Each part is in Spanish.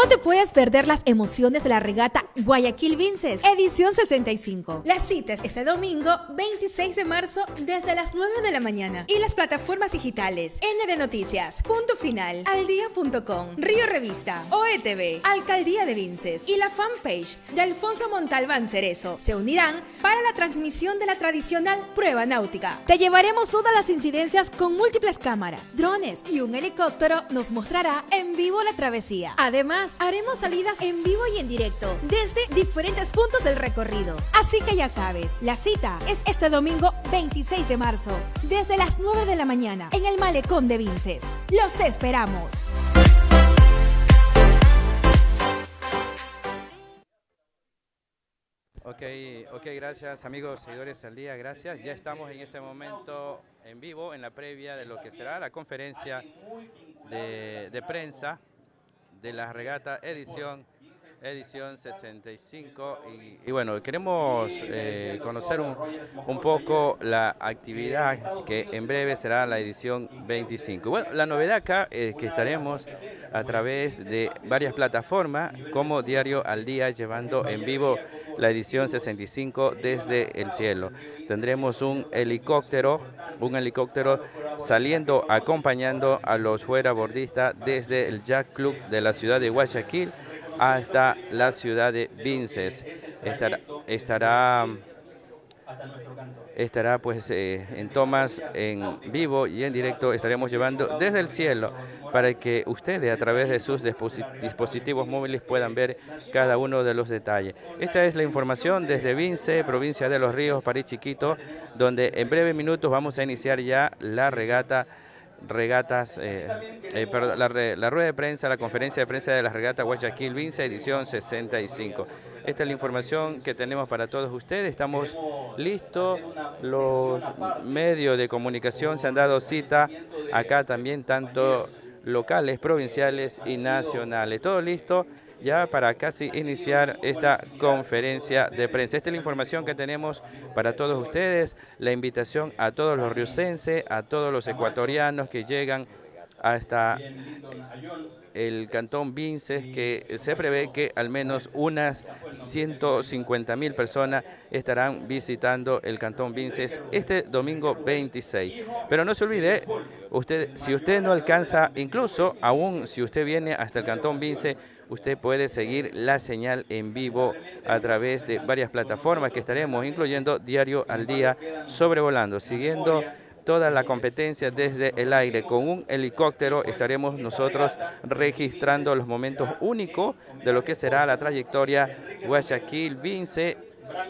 No te puedes perder las emociones de la regata Guayaquil Vinces, edición 65. Las citas este domingo 26 de marzo desde las 9 de la mañana y las plataformas digitales N de Noticias, Punto Final, Aldía.com, Río Revista, OETV, Alcaldía de Vinces y la fanpage de Alfonso Montalbán Cerezo se unirán para la transmisión de la tradicional prueba náutica. Te llevaremos todas las incidencias con múltiples cámaras, drones y un helicóptero nos mostrará en vivo la travesía. Además, haremos salidas en vivo y en directo desde diferentes puntos del recorrido. Así que ya sabes, la cita es este domingo 26 de marzo, desde las 9 de la mañana, en el Malecón de Vinces. ¡Los esperamos! Ok, ok, gracias amigos seguidores al día, gracias. Ya estamos en este momento en vivo en la previa de lo que será la conferencia de, de prensa de la regata edición edición 65 y, bueno queremos eh, conocer un, un, poco la actividad que en breve será la edición 25 bueno la novedad acá es que estaremos a través de varias plataformas como Diario al Día llevando en vivo la edición 65 desde el cielo. Tendremos un helicóptero un helicóptero saliendo acompañando a los fuera bordistas desde el Jack Club de la ciudad de Guayaquil hasta la ciudad de Vinces. Estará, estará, estará pues eh, en tomas en vivo y en directo estaremos llevando desde el cielo para que ustedes a través de sus dispositivos móviles puedan ver cada uno de los detalles. Esta es la información desde Vince, provincia de Los Ríos, París Chiquito, donde en breves minutos vamos a iniciar ya la regata regatas, eh, eh, perdón, la, la, rueda de prensa, la conferencia de prensa de la regata Guayaquil Vince, edición 65. Esta es la información que tenemos para todos ustedes. Estamos listos. Los medios de comunicación se han dado cita acá también, tanto locales, provinciales y nacionales. Todo listo ya para casi iniciar esta conferencia de prensa. Esta es la información que tenemos para todos ustedes, la invitación a todos los riocenses, a todos los ecuatorianos que llegan hasta el cantón Vinces, que se prevé que al menos unas 150 mil personas estarán visitando el cantón Vinces este domingo 26. Pero no se olvide, usted, si usted no alcanza, incluso aún si usted viene hasta el cantón Vinces, usted puede seguir la señal en vivo a través de varias plataformas que estaremos incluyendo Diario al Día sobrevolando, siguiendo toda la competencia desde el aire. Con un helicóptero estaremos nosotros registrando los momentos únicos de lo que será la trayectoria Guayaquil-Vince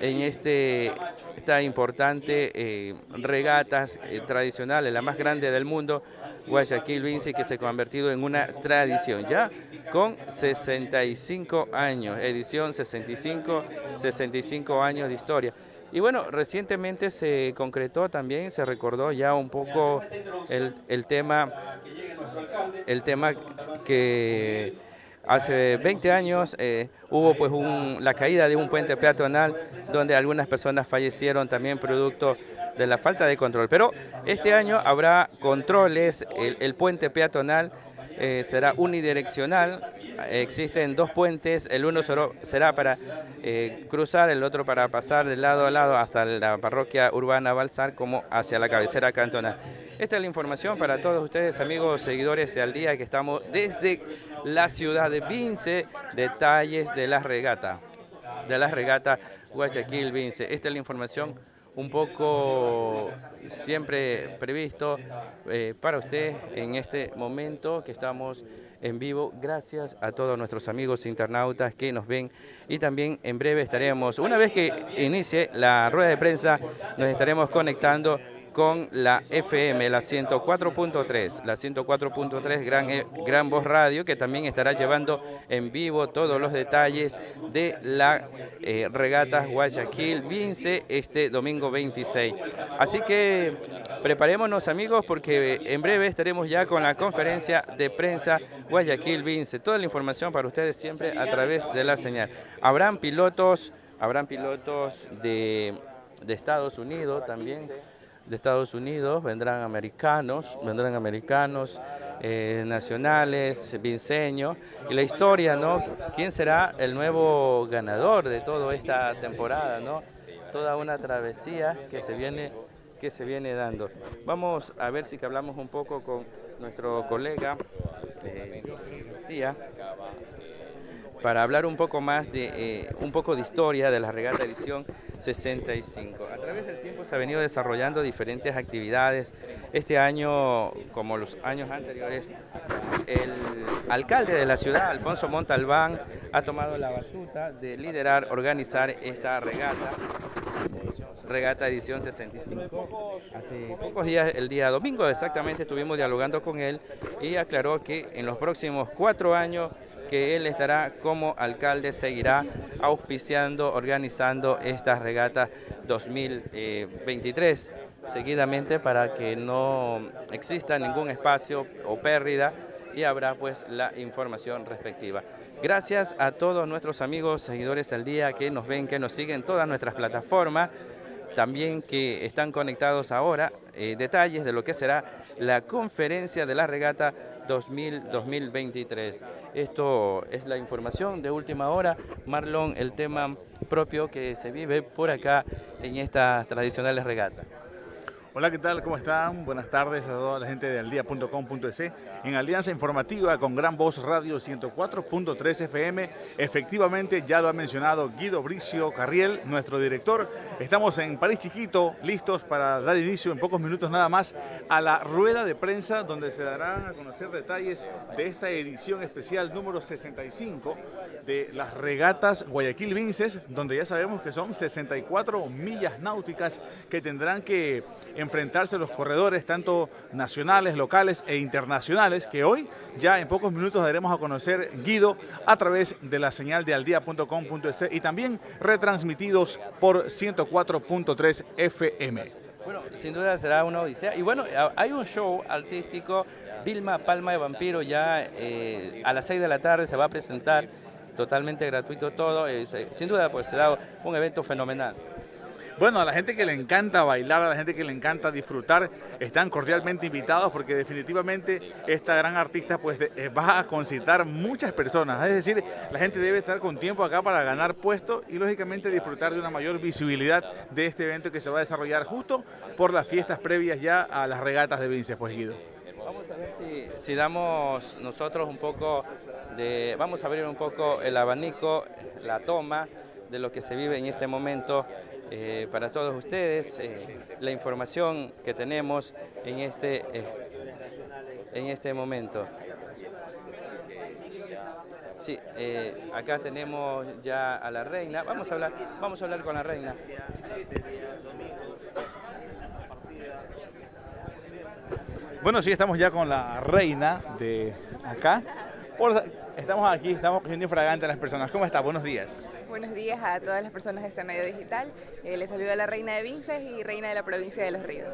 en este esta importante eh, regatas eh, tradicionales, la más grande del mundo, Guayaquil Vince, que se ha convertido en una tradición ya con 65 años, edición 65, 65 años de historia. Y bueno, recientemente se concretó también, se recordó ya un poco el, el tema, el tema que hace 20 años eh, hubo pues un, la caída de un puente peatonal donde algunas personas fallecieron también producto de la falta de control. Pero este año habrá controles, el, puente peatonal eh, será unidireccional, existen dos puentes, el uno será para eh, cruzar, el otro para pasar de lado a lado hasta la parroquia urbana Balsar como hacia la cabecera cantonal. Esta es la información para todos ustedes, amigos, seguidores de Al Día, que estamos desde la ciudad de Vince, detalles de la regata, de la regata Guayaquil Vince. Esta es la información un poco siempre previsto eh, para usted en este momento que estamos en vivo. Gracias a todos nuestros amigos internautas que nos ven y también en breve estaremos, una vez que inicie la rueda de prensa, nos estaremos conectando con la FM, la 104.3, la 104.3 Gran, eh, Gran Voz Radio, que también estará llevando en vivo todos los detalles de la eh, regata Guayaquil Vince este domingo 26. Así que preparémonos amigos porque en breve estaremos ya con la conferencia de prensa Guayaquil Vince. Toda la información para ustedes siempre a través de la señal. Habrán pilotos, habrán pilotos de, de Estados Unidos también de Estados Unidos, vendrán americanos, vendrán americanos, eh, nacionales, vinceños, y la historia, ¿no? ¿Quién será el nuevo ganador de toda esta temporada, ¿no? Toda una travesía que se viene que se viene dando. Vamos a ver si que hablamos un poco con nuestro colega eh, para hablar un poco más de eh, un poco de historia de la regata edición 65. A través del tiempo se ha venido desarrollando diferentes actividades. Este año, como los años anteriores, el alcalde de la ciudad, Alfonso Montalbán, ha tomado la batuta de liderar, organizar esta regata regata edición 65. Hace pocos días, el día domingo exactamente, estuvimos dialogando con él y aclaró que en los próximos cuatro años que él estará como alcalde, seguirá auspiciando, organizando esta regata 2023 seguidamente para que no exista ningún espacio o pérdida y habrá pues la información respectiva. Gracias a todos nuestros amigos seguidores del día que nos ven, que nos siguen en todas nuestras plataformas, también que están conectados ahora, eh, detalles de lo que será la conferencia de la regata 2023. Esto es la información de última hora. Marlon, el tema propio que se vive por acá en estas tradicionales regatas. Hola, ¿qué tal? ¿Cómo están? Buenas tardes a toda la gente de aldía.com.es en Alianza Informativa con Gran Voz Radio 104.3 FM. Efectivamente, ya lo ha mencionado Guido Bricio Carriel, nuestro director. Estamos en París Chiquito, listos para dar inicio en pocos minutos nada más a la rueda de prensa donde se darán a conocer detalles de esta edición especial número 65 de las regatas Guayaquil Vinces, donde ya sabemos que son 64 millas náuticas que tendrán que enfrentarse los corredores, tanto nacionales, locales e internacionales, que hoy ya en pocos minutos daremos a conocer Guido a través de la señal de aldía.com.es y también retransmitidos por 104.3 FM. Bueno, sin duda será una odisea. Y bueno, hay un show artístico, Vilma Palma de Vampiro, ya eh, a las 6 de la tarde se va a presentar, totalmente gratuito todo. Eh, sin duda, pues será un evento fenomenal. Bueno, a la gente que le encanta bailar, a la gente que le encanta disfrutar, están cordialmente invitados porque definitivamente esta gran artista pues eh, va a concitar muchas personas. Es decir, la gente debe estar con tiempo acá para ganar puestos y lógicamente disfrutar de una mayor visibilidad de este evento que se va a desarrollar justo por las fiestas previas ya a las regatas de Vinces, pues Guido. Vamos a ver si, si damos nosotros un poco de, vamos a abrir un poco el abanico, la toma de lo que se vive en este momento eh, para todos ustedes eh, la información que tenemos en este, eh, en este momento. Sí, acá tenemos ya a la reina. Vamos a hablar, vamos a hablar con la reina. Bueno, sí, estamos ya con la reina de acá. Estamos aquí, estamos cogiendo infragante a las personas. ¿Cómo está? Buenos días. Buenos días a todas las personas de este medio digital. Eh, les saluda la reina de Vinces y reina de la provincia de Los Ríos.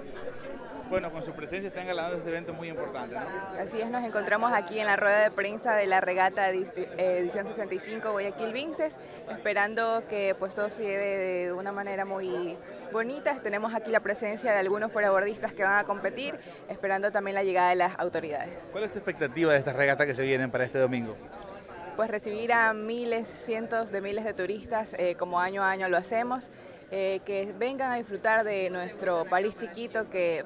Bueno, con su presencia están ganando este evento muy importante, ¿no? Así es, nos encontramos aquí en la rueda de prensa de la regata edición 65 Guayaquil Vinces, esperando que pues todo se lleve de una manera muy bonita. Tenemos aquí la presencia de algunos fuerabordistas que van a competir, esperando también la llegada de las autoridades. ¿Cuál es tu expectativa de estas regatas que se vienen para este domingo? Pues recibir a miles, cientos de miles de turistas, eh, como año a año lo hacemos, eh, que vengan a disfrutar de nuestro París chiquito que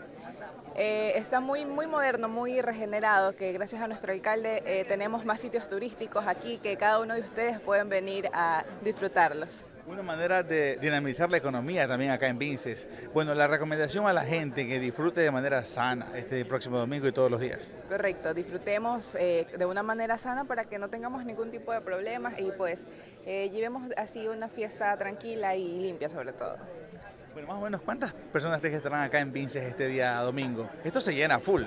eh, está muy, muy moderno, muy regenerado, que gracias a nuestro alcalde tenemos más sitios turísticos aquí que cada uno de ustedes pueden venir a disfrutarlos. Una manera de dinamizar la economía también acá en Vinces. Bueno, la recomendación a la gente que disfrute de manera sana este próximo domingo y todos los días. Correcto, disfrutemos eh, de una manera sana para que no tengamos ningún tipo de problemas y pues eh, llevemos así una fiesta tranquila y limpia sobre todo. Bueno, más o menos, ¿cuántas personas que estarán acá en Vinces este día domingo? Esto se llena full.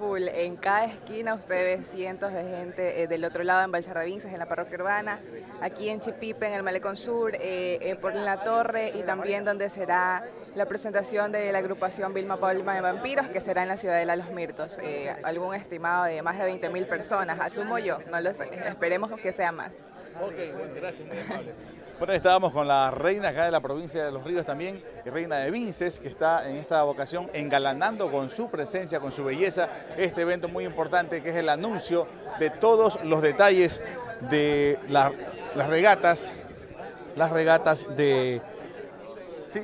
En cada esquina usted ve cientos de gente eh, del otro lado en Balsar de Vinces, en la parroquia urbana, aquí en Chipipe, en el Malecón Sur, eh, eh, por la torre y también donde será la presentación de la agrupación Vilma Palma de Vampiros, que será en la Ciudadela Los Mirtos. algún estimado de más de 20.000 personas, asumo yo, no lo sé, esperemos que sea más. Ok, gracias, muy amable. Bueno, estábamos con la reina acá de la provincia de Los Ríos también, reina de Vinces, que está en esta vocación engalanando con su presencia, con su belleza, este evento muy importante que es el anuncio de todos los detalles de las regatas, las regatas de... ¿Sí?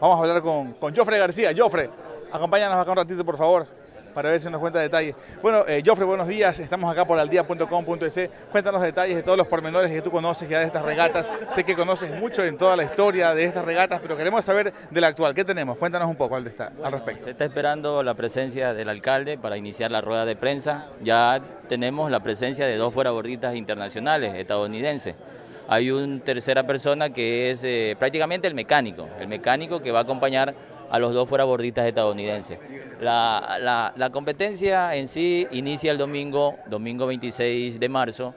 Vamos a hablar con, con Jofre García. Jofre, acompáñanos acá un ratito, por favor, para ver si nos cuenta detalles. Bueno, eh, Jofre, buenos días. Estamos acá por aldía.com.es. Cuéntanos detalles de todos los pormenores que tú conoces ya de estas regatas. Sé que conoces mucho en toda la historia de estas regatas, pero queremos saber de la actual. ¿Qué tenemos? Cuéntanos un poco al, al respecto. Se está esperando la presencia del alcalde para iniciar la rueda de prensa. Ya tenemos la presencia de dos fuerabordistas internacionales estadounidenses hay una tercera persona que es eh, prácticamente el mecánico, el mecánico que va a acompañar a los dos fuerabordistas estadounidenses. La, la, competencia en sí inicia el domingo, domingo 26 de marzo.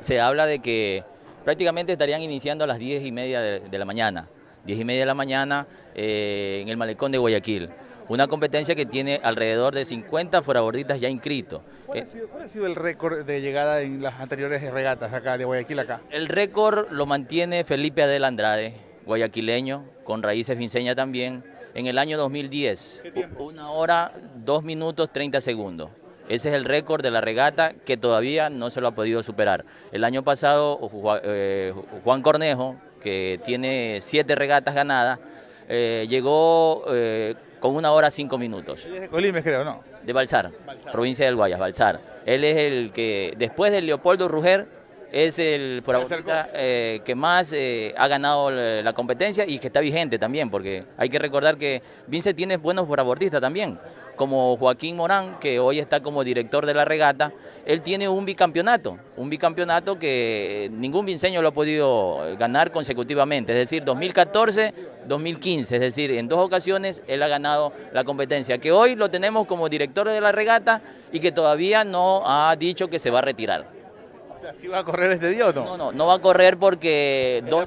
Se habla de que prácticamente estarían iniciando a las 10 y media de, la mañana. 10 y media de la mañana eh, en el malecón de Guayaquil. Una competencia que tiene alrededor de 50 fuerabordistas ya inscritos. ¿Cuál, ha sido, el récord de llegada en las anteriores regatas acá de Guayaquil acá? El récord lo mantiene Felipe Adel Andrade, guayaquileño, con raíces finseñas también, en el año 2010. Una hora, dos minutos, 30 segundos. Ese es el récord de la regata que todavía no se lo ha podido superar. El año pasado eh, Juan Cornejo, que tiene siete regatas ganadas, eh, llegó eh, con una hora cinco minutos. es de Colima, creo, ¿no? De Balsar, provincia del Guayas, Balsar. Él es el que, después de Leopoldo Ruger, es el eh, que más eh, ha ganado la competencia y que está vigente también, porque hay que recordar que Vince tiene buenos forabortistas también como Joaquín Morán, que hoy está como director de la regata, él tiene un bicampeonato, un bicampeonato que ningún vinceño lo ha podido ganar consecutivamente, es decir, 2014, 2015, es decir, en dos ocasiones él ha ganado la competencia, que hoy lo tenemos como director de la regata y que todavía no ha dicho que se va a retirar. Sea, ¿sí va a correr este día o no? No, no, no va a correr porque dos,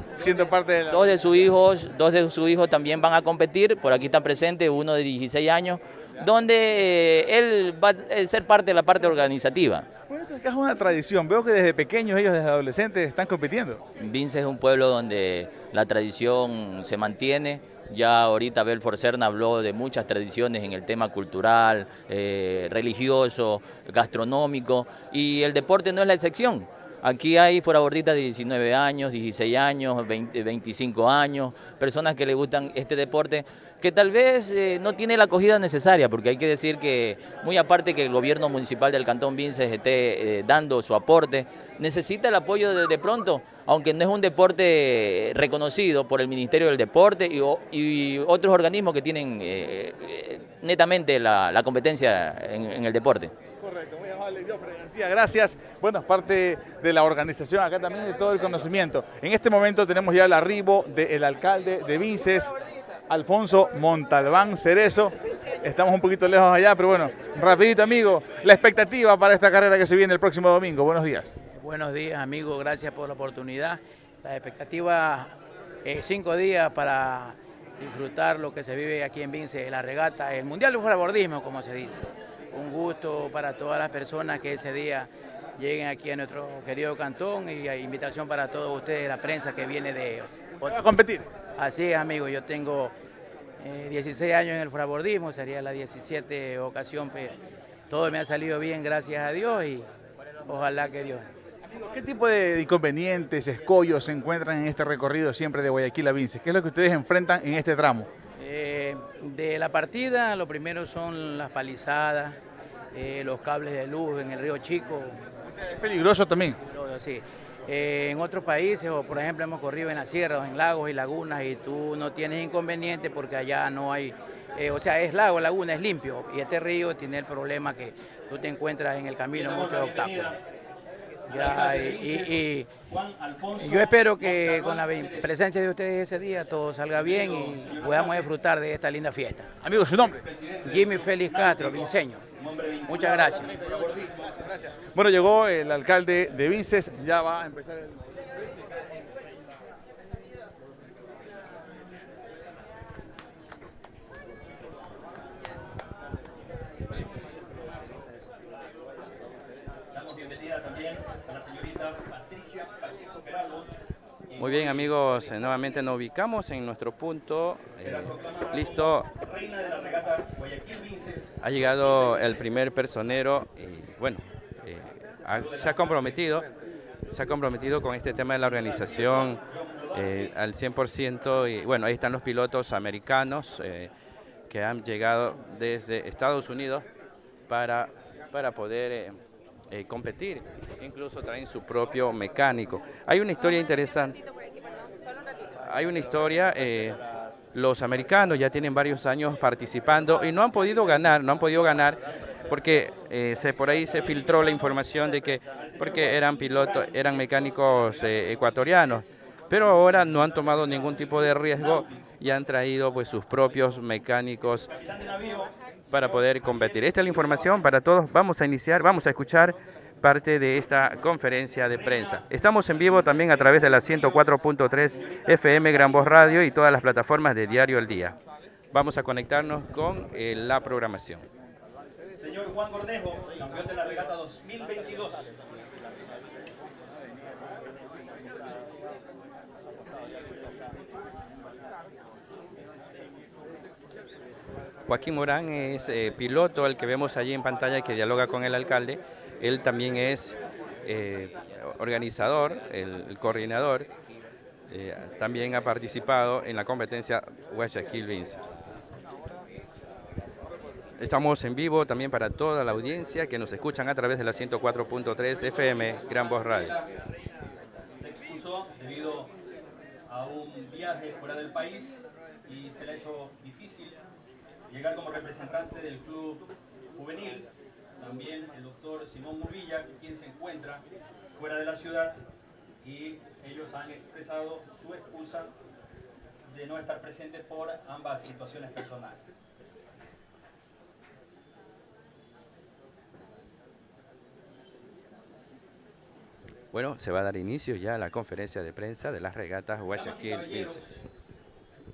parte de, dos de sus hijos, dos de sus hijos también van a competir, por aquí está presente uno de 16 años, donde eh, él va a ser parte de la parte organizativa. Bueno, es una tradición, veo que desde pequeños ellos, desde adolescentes, están compitiendo. Vince es un pueblo donde la tradición se mantiene, ya ahorita Belfor Cerna habló de muchas tradiciones en el tema cultural, eh, religioso, gastronómico, y el deporte no es la excepción. Aquí hay foraborditas de 19 años, 16 años, 20, 25 años, personas que le gustan este deporte que tal vez eh, no tiene la acogida necesaria, porque hay que decir que, muy aparte que el gobierno municipal del Cantón Vinces esté eh, dando su aporte, necesita el apoyo de, pronto, aunque no es un deporte reconocido por el Ministerio del Deporte y, otros organismos que tienen eh, netamente la, competencia en, el deporte. Correcto, muy amable, García, gracias. Bueno, parte de la organización, acá también de todo el conocimiento. En este momento tenemos ya el arribo del alcalde de Vinces, Alfonso Montalbán Cerezo. Estamos un poquito lejos allá, pero bueno, rapidito amigo, la expectativa para esta carrera que se viene el próximo domingo. Buenos días. Buenos días amigo, gracias por la oportunidad. La expectativa es cinco días para disfrutar lo que se vive aquí en Vince, la regata, el Mundial de Bordismo, como se dice. Un gusto para todas las personas que ese día lleguen aquí a nuestro querido cantón y invitación para todos ustedes, la prensa que viene de... ¿A competir? Así es, amigo, yo tengo 16 eh, años en el frabordismo, sería la 17 ocasión, pero todo me ha salido bien, gracias a Dios, y ojalá que Dios. ¿Qué tipo de inconvenientes, escollos se encuentran en este recorrido siempre de Guayaquil a Vinces? ¿Qué es lo que ustedes enfrentan en este tramo? Eh, de la partida, lo primero son las palizadas, eh, los cables de luz en el río Chico. ¿Es peligroso también? Sí. Eh, en otros países, o por ejemplo hemos corrido en las sierras, en lagos y lagunas, y tú no tienes inconveniente porque allá no hay, eh, o sea, es lago, laguna, es limpio, y este río tiene el problema que tú te encuentras en el camino muchos obstáculos. Y, yo espero que con la presencia de ustedes ese día todo salga bien y podamos disfrutar de esta linda fiesta. Amigo, su nombre. Jimmy Félix Castro, Vinceño. Muchas gracias. Bueno, llegó el alcalde de Vinces, ya va a empezar el... Muy bien amigos, eh, nuevamente nos ubicamos en nuestro punto. Eh, listo. Ha llegado el primer personero y bueno, eh, se ha comprometido, se ha comprometido con este tema de la organización al 100% y bueno, ahí están los pilotos americanos que han llegado desde Estados Unidos para, para poder eh, competir, incluso traen su propio mecánico. Hay una historia interesante. Hay una historia, eh, los americanos ya tienen varios años participando y no han podido ganar, no han podido ganar porque eh, se, por ahí se filtró la información de que porque eran pilotos, eran mecánicos ecuatorianos, pero ahora no han tomado ningún tipo de riesgo y han traído pues sus propios mecánicos para poder competir. Esta es la información para todos. Vamos a iniciar, vamos a escuchar parte de esta conferencia de prensa. Estamos en vivo también a través de la 104.3 FM Gran Voz Radio y todas las plataformas de Diario El Día. Vamos a conectarnos con eh, la programación. Señor Juan Cornejo, campeón de la regata 2022. Joaquín Morán es eh, piloto, el que vemos allí en pantalla que dialoga con el alcalde. Él también es eh, organizador, el, coordinador. Eh, también ha participado en la competencia Guayaquil Vince. Estamos en vivo también para toda la audiencia que nos escuchan a través de la 104.3 FM Gran Voz Radio. Se expuso debido a un viaje fuera del país y se le ha hecho llegar como representante del club juvenil, también el doctor Simón Murvilla, quien se encuentra fuera de la ciudad y ellos han expresado su excusa de no estar presente por ambas situaciones personales. Bueno, se va a dar inicio ya a la conferencia de prensa de las regatas Guayaquil.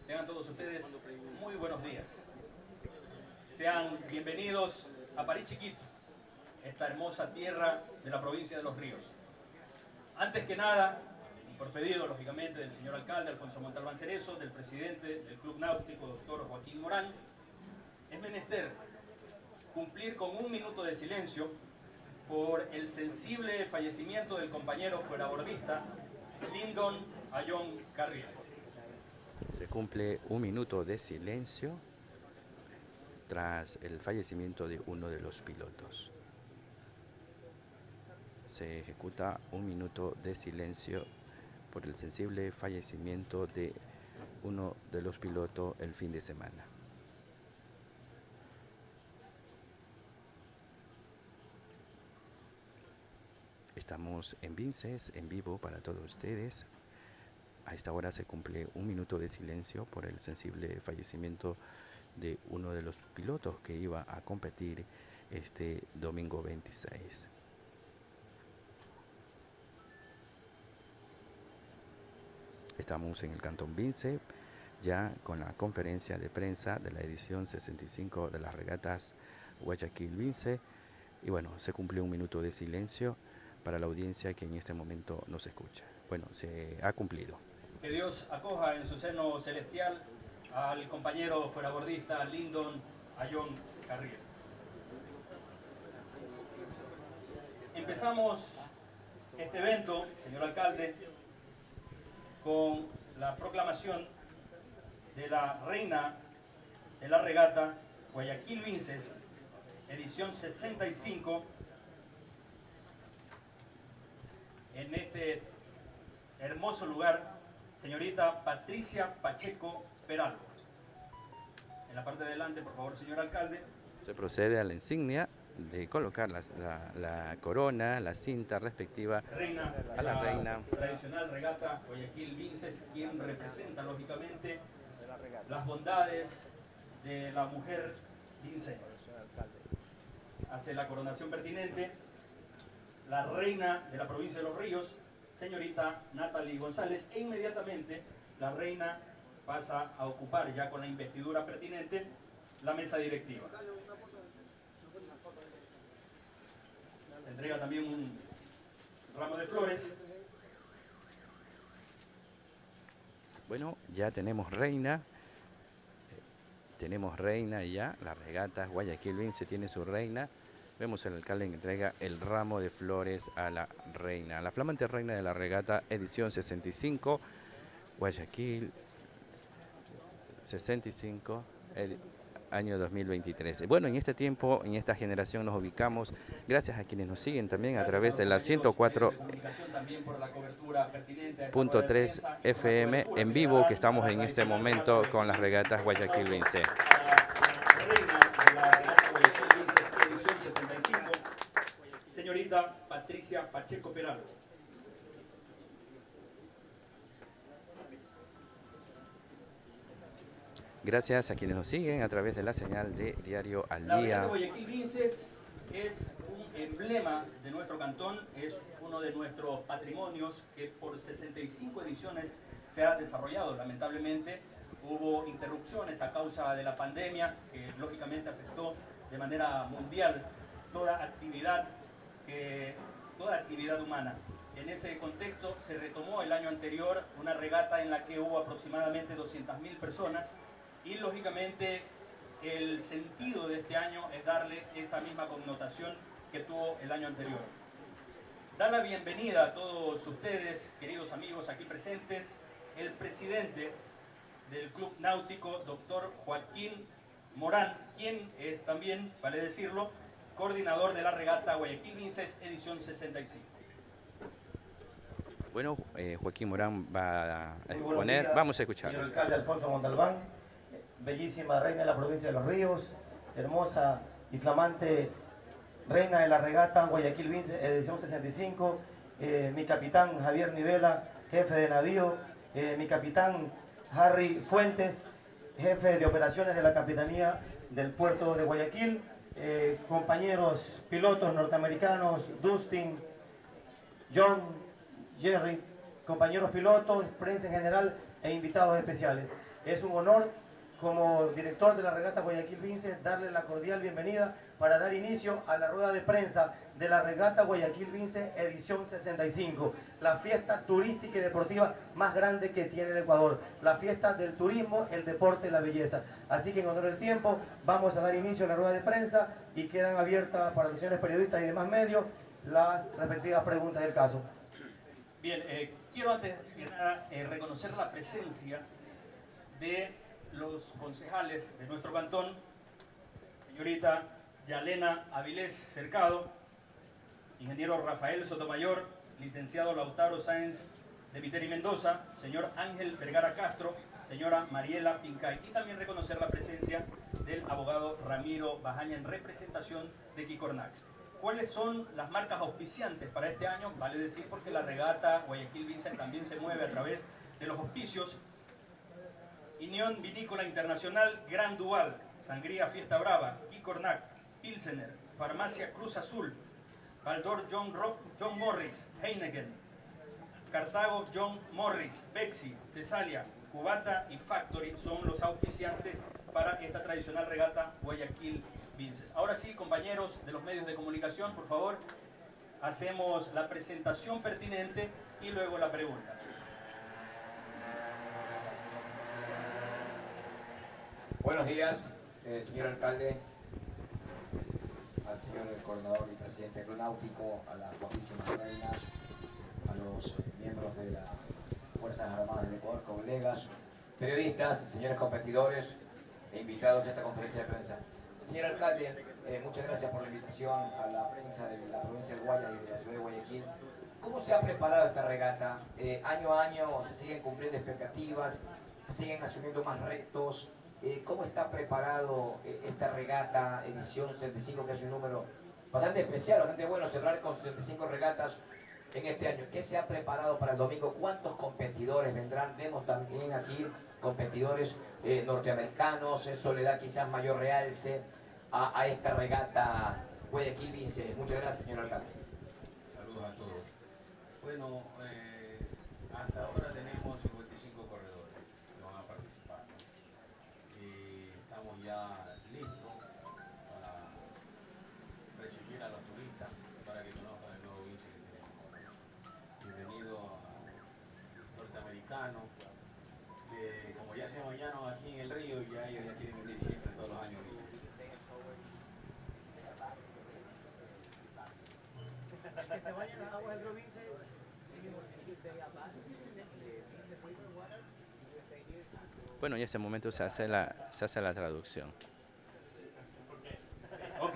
Tengan todos ustedes muy buenos días. Sean bienvenidos a París Chiquito, esta hermosa tierra de la provincia de Los Ríos. Antes que nada, y por pedido, lógicamente, del señor alcalde Alfonso Montalbán Cerezo, del presidente del Club Náutico, doctor Joaquín Morán, es menester cumplir con un minuto de silencio por el sensible fallecimiento del compañero fuerabordista Lyndon Ayón Carriel. Se cumple un minuto de silencio tras el fallecimiento de uno de los pilotos. Se ejecuta un minuto de silencio por el sensible fallecimiento de uno de los pilotos el fin de semana. Estamos en Vinces, en vivo para todos ustedes. A esta hora se cumple un minuto de silencio por el sensible fallecimiento de uno de los pilotos que iba a competir este domingo 26. Estamos en el Cantón Vince, ya con la conferencia de prensa de la edición 65 de las regatas Guayaquil Vince. Y bueno, se cumplió un minuto de silencio para la audiencia que en este momento nos escucha. Bueno, se ha cumplido. Que Dios acoja en su seno celestial al compañero fuerabordista Lyndon Ayón Carriel. Empezamos este evento, señor alcalde, con la proclamación de la reina de la regata Guayaquil Vinces, edición 65, en este hermoso lugar, señorita Patricia Pacheco Peralvo. En la parte de adelante, por favor, señor alcalde. Se procede a la insignia de colocar la, corona, la cinta respectiva a la, reina. Tradicional regata Guayaquil Vinces, quien representa lógicamente las bondades de la mujer vincense. Hace la coronación pertinente la reina de la provincia de Los Ríos, señorita Natalie González, e inmediatamente la reina pasa a ocupar ya con la investidura pertinente la mesa directiva. Se entrega también un ramo de flores Bueno, ya tenemos reina. Tenemos reina ya, la regata Guayaquil Vince tiene su reina. Vemos el alcalde que entrega el ramo de flores a la reina. La flamante reina de la regata, edición 65, Guayaquil 65, año 2023. Bueno, en este tiempo, en esta generación nos ubicamos, gracias a quienes nos siguen también a través de la 104.3 FM en vivo que estamos en este momento con las regatas Guayaquil Vince. Señorita Patricia Pacheco Peralta. Gracias a quienes nos siguen a través de la señal de Diario al Día. La Guayaquil Vinces es un emblema de nuestro cantón, es uno de nuestros patrimonios que por 65 ediciones se ha desarrollado. Lamentablemente hubo interrupciones a causa de la pandemia que lógicamente afectó de manera mundial toda actividad, toda actividad humana. En ese contexto se retomó el año anterior una regata en la que hubo aproximadamente 200.000 personas y lógicamente el sentido de este año es darle esa misma connotación que tuvo el año anterior. Dar la bienvenida a todos ustedes, queridos amigos aquí presentes, el presidente del Club Náutico, doctor Joaquín Morán, quien es también, vale decirlo, coordinador de la regata Guayaquil Vinces, edición 65. Bueno, eh, Joaquín Morán va a exponer, vamos a escuchar. Señor alcalde Alfonso Montalbán, bellísima reina de la provincia de Los Ríos, hermosa y flamante reina de la regata Guayaquil Vince, edición 65, eh, mi capitán Javier Nivela, jefe de navío, eh, mi capitán Harry Fuentes, jefe de operaciones de la Capitanía del puerto de Guayaquil, eh, compañeros pilotos norteamericanos, Dustin, John, Jerry, compañeros pilotos, prensa en general e invitados especiales. Es un honor como director de la regata Guayaquil Vince, darle la cordial bienvenida para dar inicio a la rueda de prensa de la regata Guayaquil Vince edición 65, la fiesta turística y deportiva más grande que tiene el Ecuador, la fiesta del turismo, el deporte, la belleza. Así que en honor del tiempo vamos a dar inicio a la rueda de prensa y quedan abiertas para los señores periodistas y demás medios las respectivas preguntas del caso. Bien, eh, quiero antes nada eh, reconocer la presencia de los concejales de nuestro cantón, señorita Yalena Avilés Cercado, ingeniero Rafael Sotomayor, licenciado Lautaro Sáenz de Viteri Mendoza, señor Ángel Vergara Castro, señora Mariela Pincay y también reconocer la presencia del abogado Ramiro Bajaña en representación de Kikornak. ¿Cuáles son las marcas auspiciantes para este año? Vale decir porque la regata Guayaquil Vincent también se mueve a través de los auspicios Unión Vinícola Internacional Gran Dual, Sangría Fiesta Brava, Kikornak, Pilsener, Farmacia Cruz Azul, Baldor John, John Morris, Heineken, Cartago John Morris, Bexi, Tesalia, Cubata y Factory son los auspiciantes para esta tradicional regata Guayaquil Vinces. Ahora sí, compañeros de los medios de comunicación, por favor, hacemos la presentación pertinente y luego la pregunta. Buenos días, eh, señor alcalde, al señor coordinador y presidente aeronáutico, a las guapísimas reinas, a los eh, miembros de las Fuerzas Armadas del Ecuador, colegas, periodistas, señores competidores e invitados a esta conferencia de prensa. Señor alcalde, eh, muchas gracias por la invitación a la prensa de la provincia del Guaya y de la ciudad de Guayaquil. ¿Cómo se ha preparado esta regata? año a año se siguen cumpliendo expectativas, se siguen asumiendo más retos, eh, ¿Cómo está preparado eh, esta regata edición 65, que es un número bastante especial, bastante bueno cerrar con 65 regatas en este año? ¿Qué se ha preparado para el domingo? ¿Cuántos competidores vendrán? Vemos también aquí competidores eh, norteamericanos, eso le da quizás mayor realce a, esta regata Guayaquil Vince. Muchas gracias, señor alcalde. Saludos a todos. Bueno, hasta ahora tenemos Bueno, en ese momento se hace la, se hace la traducción. Ok.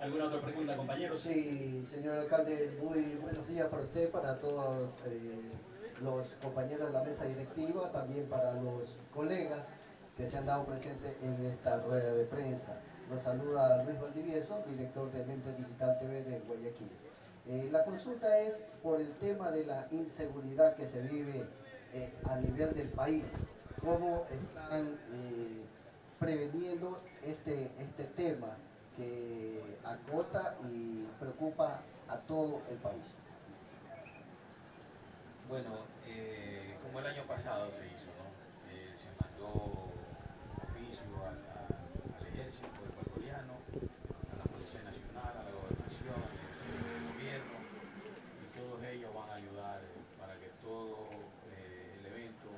¿Alguna otra pregunta, compañeros? Sí, señor alcalde, muy buenos días para usted, para todos eh, los compañeros de la mesa directiva, también para los colegas que se han dado presentes en esta rueda de prensa. Nos saluda Luis Valdivieso, director del Ente Digital TV de Guayaquil. Eh, la consulta es por el tema de la inseguridad que se vive eh, a nivel del país. ¿Cómo están eh, preveniendo este, este tema que acota y preocupa a todo el país? Bueno, eh, como el año pasado se hizo, ¿no? Se mandó oficio al, al ejército ecuatoriano, a la Policía Nacional, a la Gobernación, al gobierno, y todos ellos van a ayudar eh, para que todo eh, el evento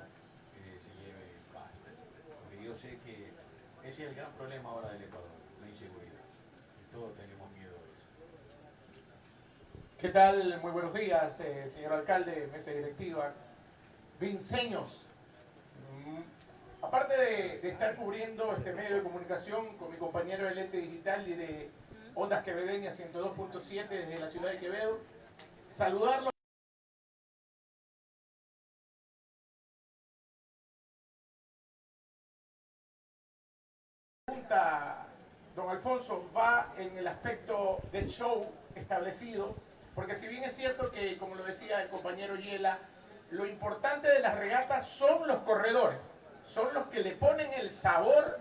eh, se lleve en paz. Porque yo sé que ese es el gran ahora del Ecuador, la inseguridad. Todos tenemos miedo de eso. ¿Qué tal? Muy buenos días, eh, señor alcalde, mesa directiva. Vinceños, mm, aparte de, estar cubriendo este medio de comunicación con mi compañero del ente digital y de Ondas Quevedeñas 102.7 desde la ciudad de Quevedo, saludarlo. En el aspecto del show establecido, porque si bien es cierto que, como lo decía el compañero Yela, lo importante de las regatas son los corredores, son los que le ponen el sabor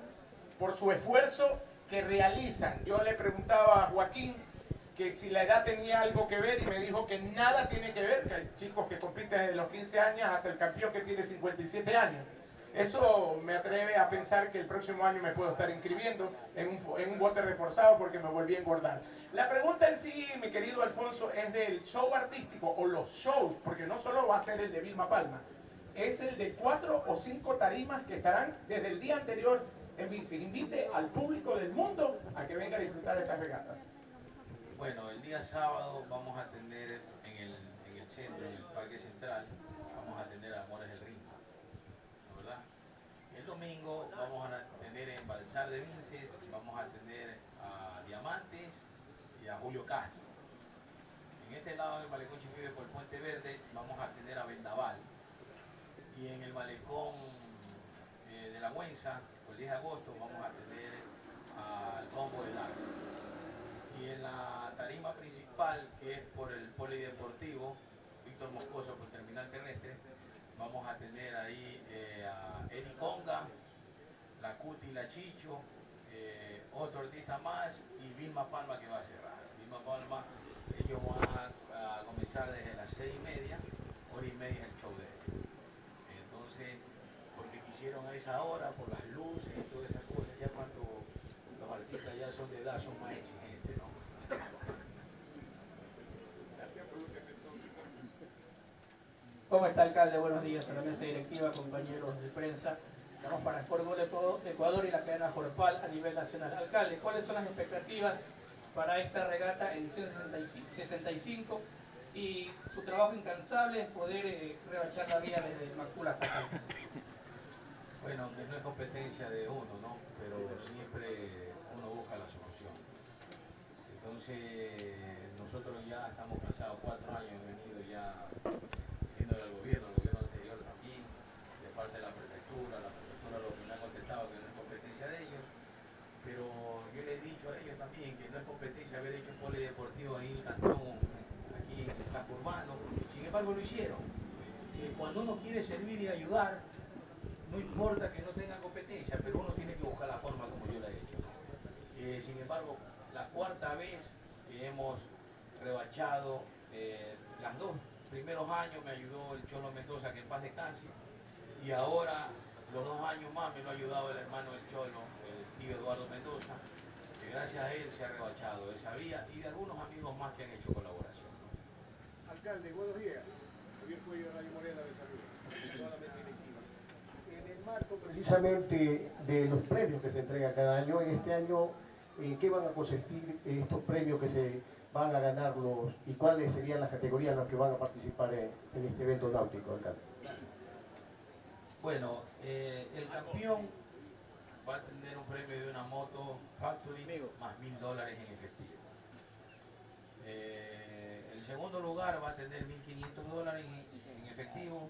por su esfuerzo que realizan. Yo le preguntaba a Joaquín que si la edad tenía algo que ver y me dijo que nada tiene que ver, que hay chicos que compiten desde los 15 años hasta el campeón que tiene 57 años. Eso me atreve a pensar que el próximo año me puedo estar inscribiendo en un, en un bote reforzado porque me volví a engordar. La pregunta en sí, mi querido Alfonso, es del show artístico o los shows, porque no solo va a ser el de Vilma Palma, es el de cuatro o cinco tarimas que estarán desde el día anterior en Vinci. Invite al público del mundo a que venga a disfrutar de estas regatas. Bueno, el día sábado vamos a tener en el, en el centro, en el Parque Central, vamos a tener a Amores del Rinco, ¿no ¿verdad? El domingo vamos a tener en Balsar de Vinces, vamos a tener a Diamantes y a Julio Castro. En este lado del malecón Chiquibe por Puente Verde vamos a tener a Vendaval. Y en el malecón eh, de la por el 10 de agosto, vamos a tener al Combo del Lago. Y en la tarima principal, que es por el Polideportivo, Víctor Moscoso, por Terminal Terrestre, vamos a tener ahí eh, a Eddie Conga, la Cuti La Chicho, eh, otro artista más y Vilma Palma que va a cerrar. Vilma Palma, ellos van a, a comenzar desde las seis y media, hora y media el show de ellos. Entonces, porque quisieron a esa hora, por las luces y todas esas cosas, ya cuando los artistas ya son de edad, son más exigentes, ¿no? ¿Cómo está, alcalde? Buenos días a la mesa directiva, compañeros de prensa. Estamos para Sport Gol Ecuador y la cadena Jorpal a nivel nacional. Alcalde, ¿cuáles son las expectativas para esta regata edición 65 y su trabajo incansable es poder eh, rebachar la vía desde Macula hasta acá? Bueno, no es competencia de uno, ¿no? Pero siempre uno busca la solución. Entonces, nosotros ya estamos cansados, cuatro años hemos venido ya diciéndole al gobierno, al gobierno anterior también, de parte de la prefectura, la prefectura lo que me ha contestado que no es competencia de ellos, pero yo le he dicho a ellos también que no competencia haber hecho polideportivo ahí en el cantón, aquí en el casco urbano, sin embargo lo hicieron. Cuando uno quiere servir y ayudar, no importa que no tenga competencia, pero uno tiene que buscar la forma como yo la he hecho. Eh, sin embargo, la cuarta vez que hemos rebachado, eh, las dos primeros años me ayudó el Cholo Mendoza, que en paz descanse, y ahora los dos años más me lo ha ayudado el hermano del Cholo, el tío Eduardo Mendoza, gracias a él se ha rebachado esa vía y de algunos amigos más que han hecho colaboración. Alcalde, buenos días. Javier Cuello de Radio Morena de Salud, toda la mesa directiva. En el marco precisamente de los premios que se entregan cada año, en este año, ¿en qué van a consistir estos premios que se van a ganar los y cuáles serían las categorías en las que van a participar en, en este evento náutico, alcalde? Bueno, eh, el campeón va a tener un premio de una moto Factory más mil dólares en efectivo. Eh, el segundo lugar va a tener 1.500 dólares en, en efectivo,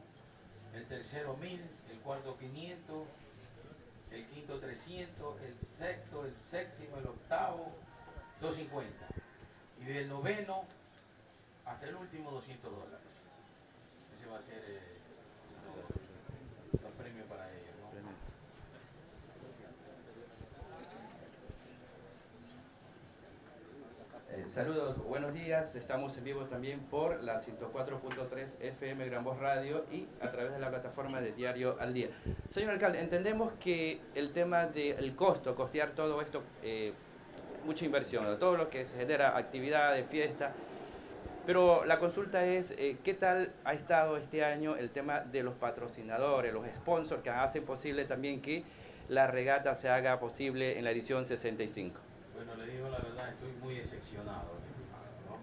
el tercero 1.000, el cuarto 500, el quinto 300, el sexto, el séptimo, el octavo 250 y del noveno hasta el último 200 dólares. Ese va a ser eh, los, los premios para ellos. ¿no? Eh, saludos, buenos días. Estamos en vivo también por la 104.3 FM Gran Voz Radio y a través de la plataforma de Diario al Día. Señor alcalde, entendemos que el tema del costo, costear todo esto, eh, mucha inversión, todo lo que se genera, actividades, fiesta. Pero la consulta es, eh, ¿qué tal ha estado este año el tema de los patrocinadores, los sponsors que hacen posible también que la regata se haga posible en la edición 65? Bueno, le digo la verdad, estoy muy decepcionado, ¿no?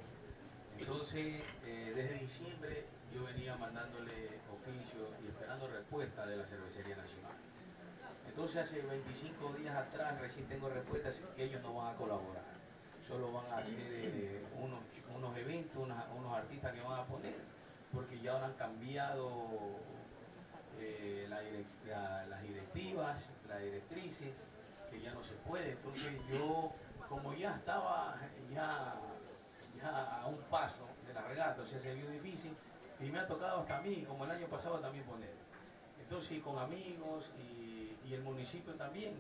Entonces, eh, desde diciembre yo venía mandándole oficio y esperando respuesta de la Cervecería Nacional. Entonces, hace 25 días atrás recién tengo respuestas que ellos no van a colaborar. Solo van a hacer eh, unos, unos eventos, unos, artistas que van a poner, porque ya han cambiado eh, las directivas, las directrices, que ya no se puede. Entonces yo, como ya estaba ya, ya a un paso de la regata, o sea, se vio difícil, y me ha tocado hasta a mí, como el año pasado también poner. Entonces, y con amigos y, y el municipio también.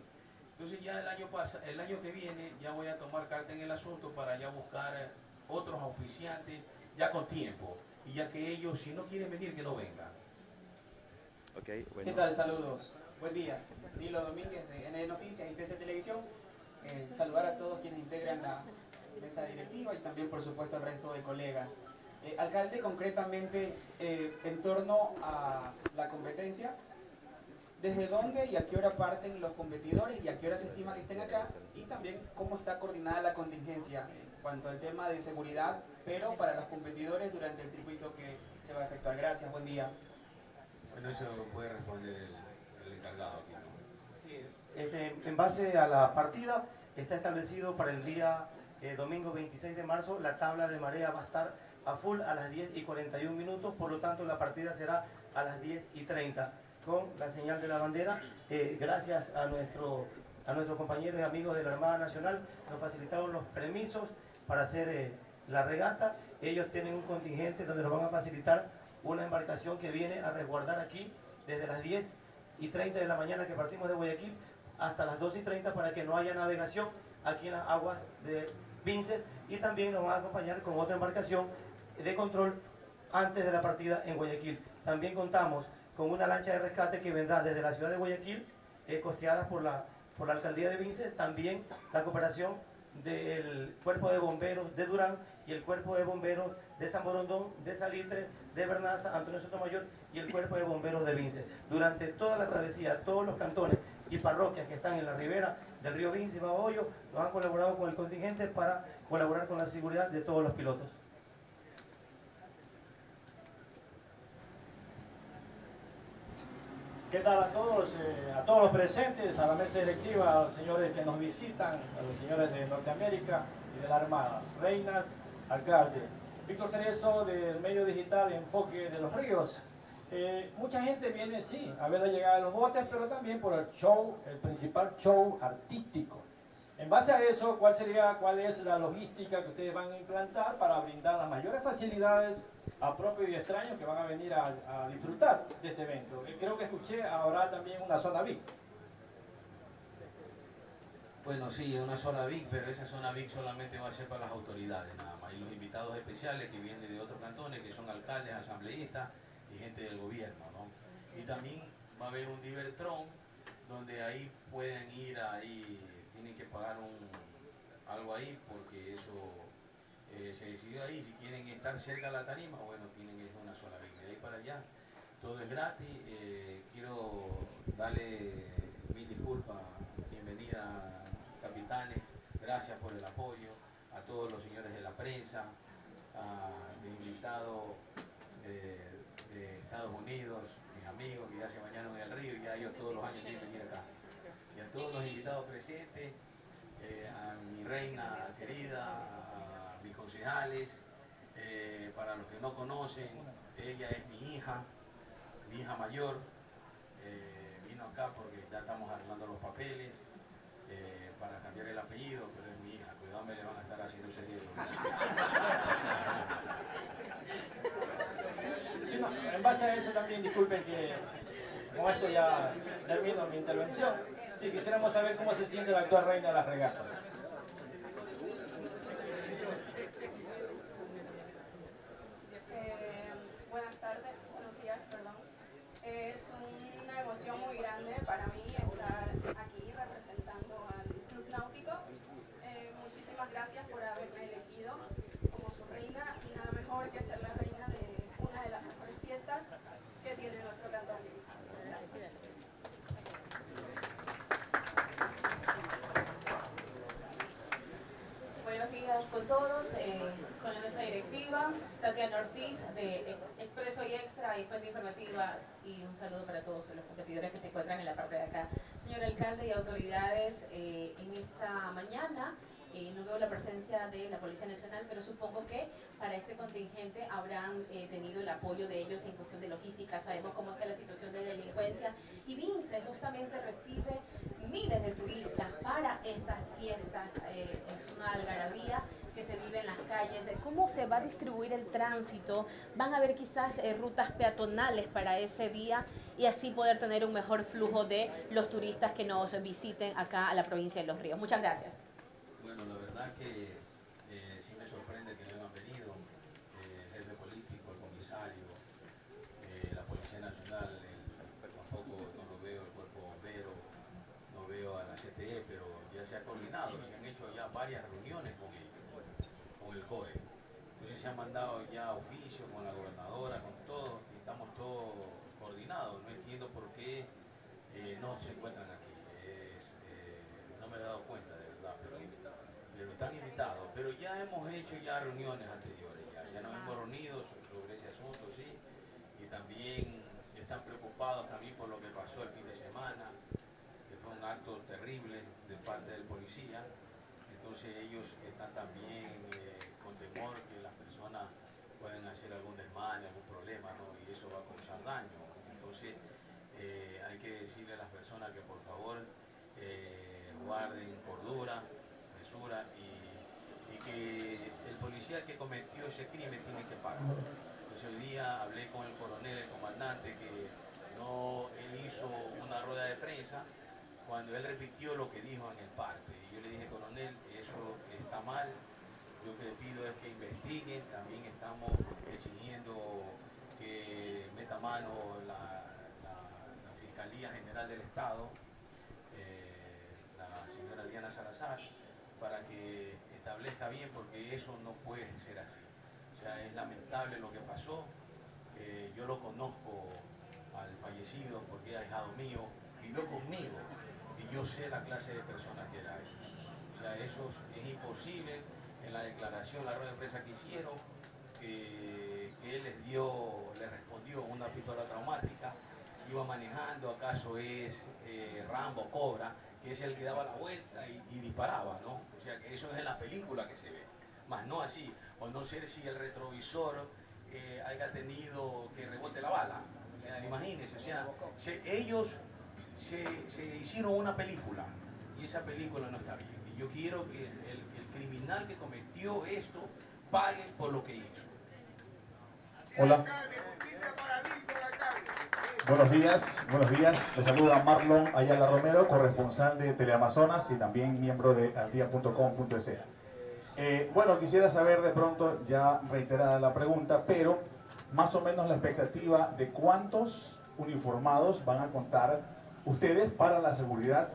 Entonces ya el año, pas- el año que viene ya voy a tomar carta en el asunto para ya buscar eh, otros auspiciantes ya con tiempo. Y ya que ellos, si no quieren venir, que no vengan. Okay, ¿Qué tal? Saludos. Buen día. Nilo Domínguez de ND Noticias y TC Televisión. Eh, saludar a todos quienes integran la mesa directiva y también, por supuesto, al resto de colegas. Eh, alcalde, concretamente, eh, en torno a la competencia, ¿desde dónde y a qué hora parten los competidores y a qué hora se estima que estén acá? Y también, ¿cómo está coordinada la contingencia en cuanto al tema de seguridad, pero para los competidores durante el circuito que se va a efectuar? Gracias, buen día. Bueno, eso puede responder el, el encargado aquí. Este, en base a la partida, está establecido para el día eh, domingo 26 de marzo, la tabla de marea va a estar a full a las 10 y 41 minutos, por lo tanto la partida será a las 10 y 30 con la señal de la bandera. Eh, gracias a, nuestro, a nuestros compañeros y amigos de la Armada Nacional, nos facilitaron los permisos para hacer eh, la regata. Ellos tienen un contingente donde nos van a facilitar una embarcación que viene a resguardar aquí desde las 10 y 30 de la mañana que partimos de Guayaquil hasta las 2 y 30 para que no haya navegación aquí en las aguas de Vincent y también nos van a acompañar con otra embarcación de control antes de la partida en Guayaquil. También contamos con una lancha de rescate que vendrá desde la ciudad de Guayaquil, eh, costeada por la, por la alcaldía de Vincent, también la cooperación del cuerpo de bomberos de Durán y el cuerpo de bomberos de San Borondón, de Salitre, de Bernaza, Antonio Sotomayor y el cuerpo de bomberos de Vince. Durante toda la travesía, todos los cantones y parroquias que están en la ribera del río Vince y Babahoyo nos han colaborado con el contingente para colaborar con la seguridad de todos los pilotos. ¿Qué tal a todos? Eh, a todos los presentes, a la mesa directiva, a los señores que nos visitan, a los señores de Norteamérica y de la Armada, reinas, alcalde. Víctor Cerezo del medio digital Enfoque de los Ríos. Eh, mucha gente viene, sí, a ver la llegada de los botes, pero también por el show, el principal show artístico. En base a eso, ¿cuál sería, cuál es la logística que ustedes van a implantar para brindar las mayores facilidades a propios y extraños que van a venir a, disfrutar de este evento? Eh, Creo que escuché, habrá también una zona VIP. Bueno, sí, una zona VIC, pero esa zona VIC solamente va a ser para las autoridades nada más. Y los invitados especiales que vienen de otros cantones, que son alcaldes, asambleístas y gente del gobierno, ¿no? Y también va a haber un Divertron, donde ahí pueden ir, ahí tienen que pagar un, algo ahí, porque eso eh, se decidió ahí, si quieren estar cerca de la tarima, bueno, tienen una sola vez. De ahí para allá, todo es gratis. Eh, quiero darle mil disculpas, bienvenida capitanes, gracias por el apoyo, a todos los señores de la prensa, a mi invitado de, Estados Unidos, mis amigos que ya se bañaron en el río y ya ellos todos los años quieren venir acá. Y a todos los invitados presentes, eh, a mi reina querida, mis concejales, eh, para los que no conocen, ella es mi hija, mi hija mayor, eh, vino acá porque ya estamos arreglando los papeles para cambiar el apellido, pero es mi hija, cuidado me le van a estar haciendo ese en base a eso también disculpen que con esto ya termino mi intervención. Si quisiéramos saber cómo se siente la actual reina de las regatas. con todos, eh, con la mesa directiva, Tatiana Ortiz de Expreso y Extra y Fuente Informativa y un saludo para todos los competidores que se encuentran en la parte de acá. Señor alcalde y autoridades, eh, en esta mañana eh, no veo la presencia de la Policía Nacional, pero supongo que para este contingente habrán tenido el apoyo de ellos en cuestión de logística. Sabemos cómo está la situación de delincuencia y Vince justamente recibe miles de turistas para estas fiestas. es una algarabía en las calles, cómo se va a distribuir el tránsito, van a haber quizás eh, rutas peatonales para ese día y así poder tener un mejor flujo de los turistas que nos visiten acá a la provincia de Los Ríos. Muchas gracias. Bueno, la verdad que eh, sí me sorprende que no hayan venido eh, el jefe político, el comisario, la Policía Nacional, tampoco no lo veo el cuerpo bombero, no veo a la CTE, pero ya se ha coordinado, se han hecho ya varias reuniones con ellos el COE. Ya oficio con la gobernadora, con todo, y estamos todos coordinados. No entiendo por qué eh, no se encuentran aquí. Eh, no me he dado cuenta, de verdad, pero, están invitados. Pero ya hemos hecho ya reuniones anteriores, ya, nos hemos reunido sobre ese asunto, sí, y también están preocupados también por lo que pasó el fin de semana, que fue un acto terrible de parte del policía. Entonces ellos están también eh, con temor que hacer algún problema, ¿no? y eso va a causar daño. Entonces eh, hay que decirle a las personas que por favor eh, guarden cordura, mesura y, que el policía que cometió ese crimen tiene que pagar. Entonces hoy día hablé con el coronel, el comandante, que no, él hizo una rueda de prensa cuando él repitió lo que dijo en el parte. Y yo le dije, coronel, eso está mal, yo que pido es que investiguen, también estamos exigiendo que meta mano la, Fiscalía General del Estado, eh, la señora Diana Salazar, para que establezca bien, porque eso no puede ser así. O sea, es lamentable lo que pasó. Eh, yo lo conozco al fallecido porque es ahijado mío, vivió conmigo y yo sé la clase de persona que era él. O sea, eso es imposible la declaración, la rueda de prensa que hicieron, que, él les dio, le respondió una pistola traumática, iba manejando, acaso es eh, Rambo, Cobra, que es el que daba la vuelta y, disparaba, ¿no? O sea, que eso es en la película que se ve, más no así, o no sé si el retrovisor eh, haya tenido que rebote la bala, o imagínense, o sea, ellos se, hicieron una película y esa película no está bien. Yo quiero que el, criminal que cometió esto pague por lo que hizo. Hola. Buenos días, buenos días. Le saluda Marlon Ayala Romero, corresponsal de Teleamazonas y también miembro de aldia.com.es. Eh, bueno, quisiera saber de pronto, ya reiterada la pregunta, pero más o menos la expectativa de cuántos uniformados van a contar ustedes para la seguridad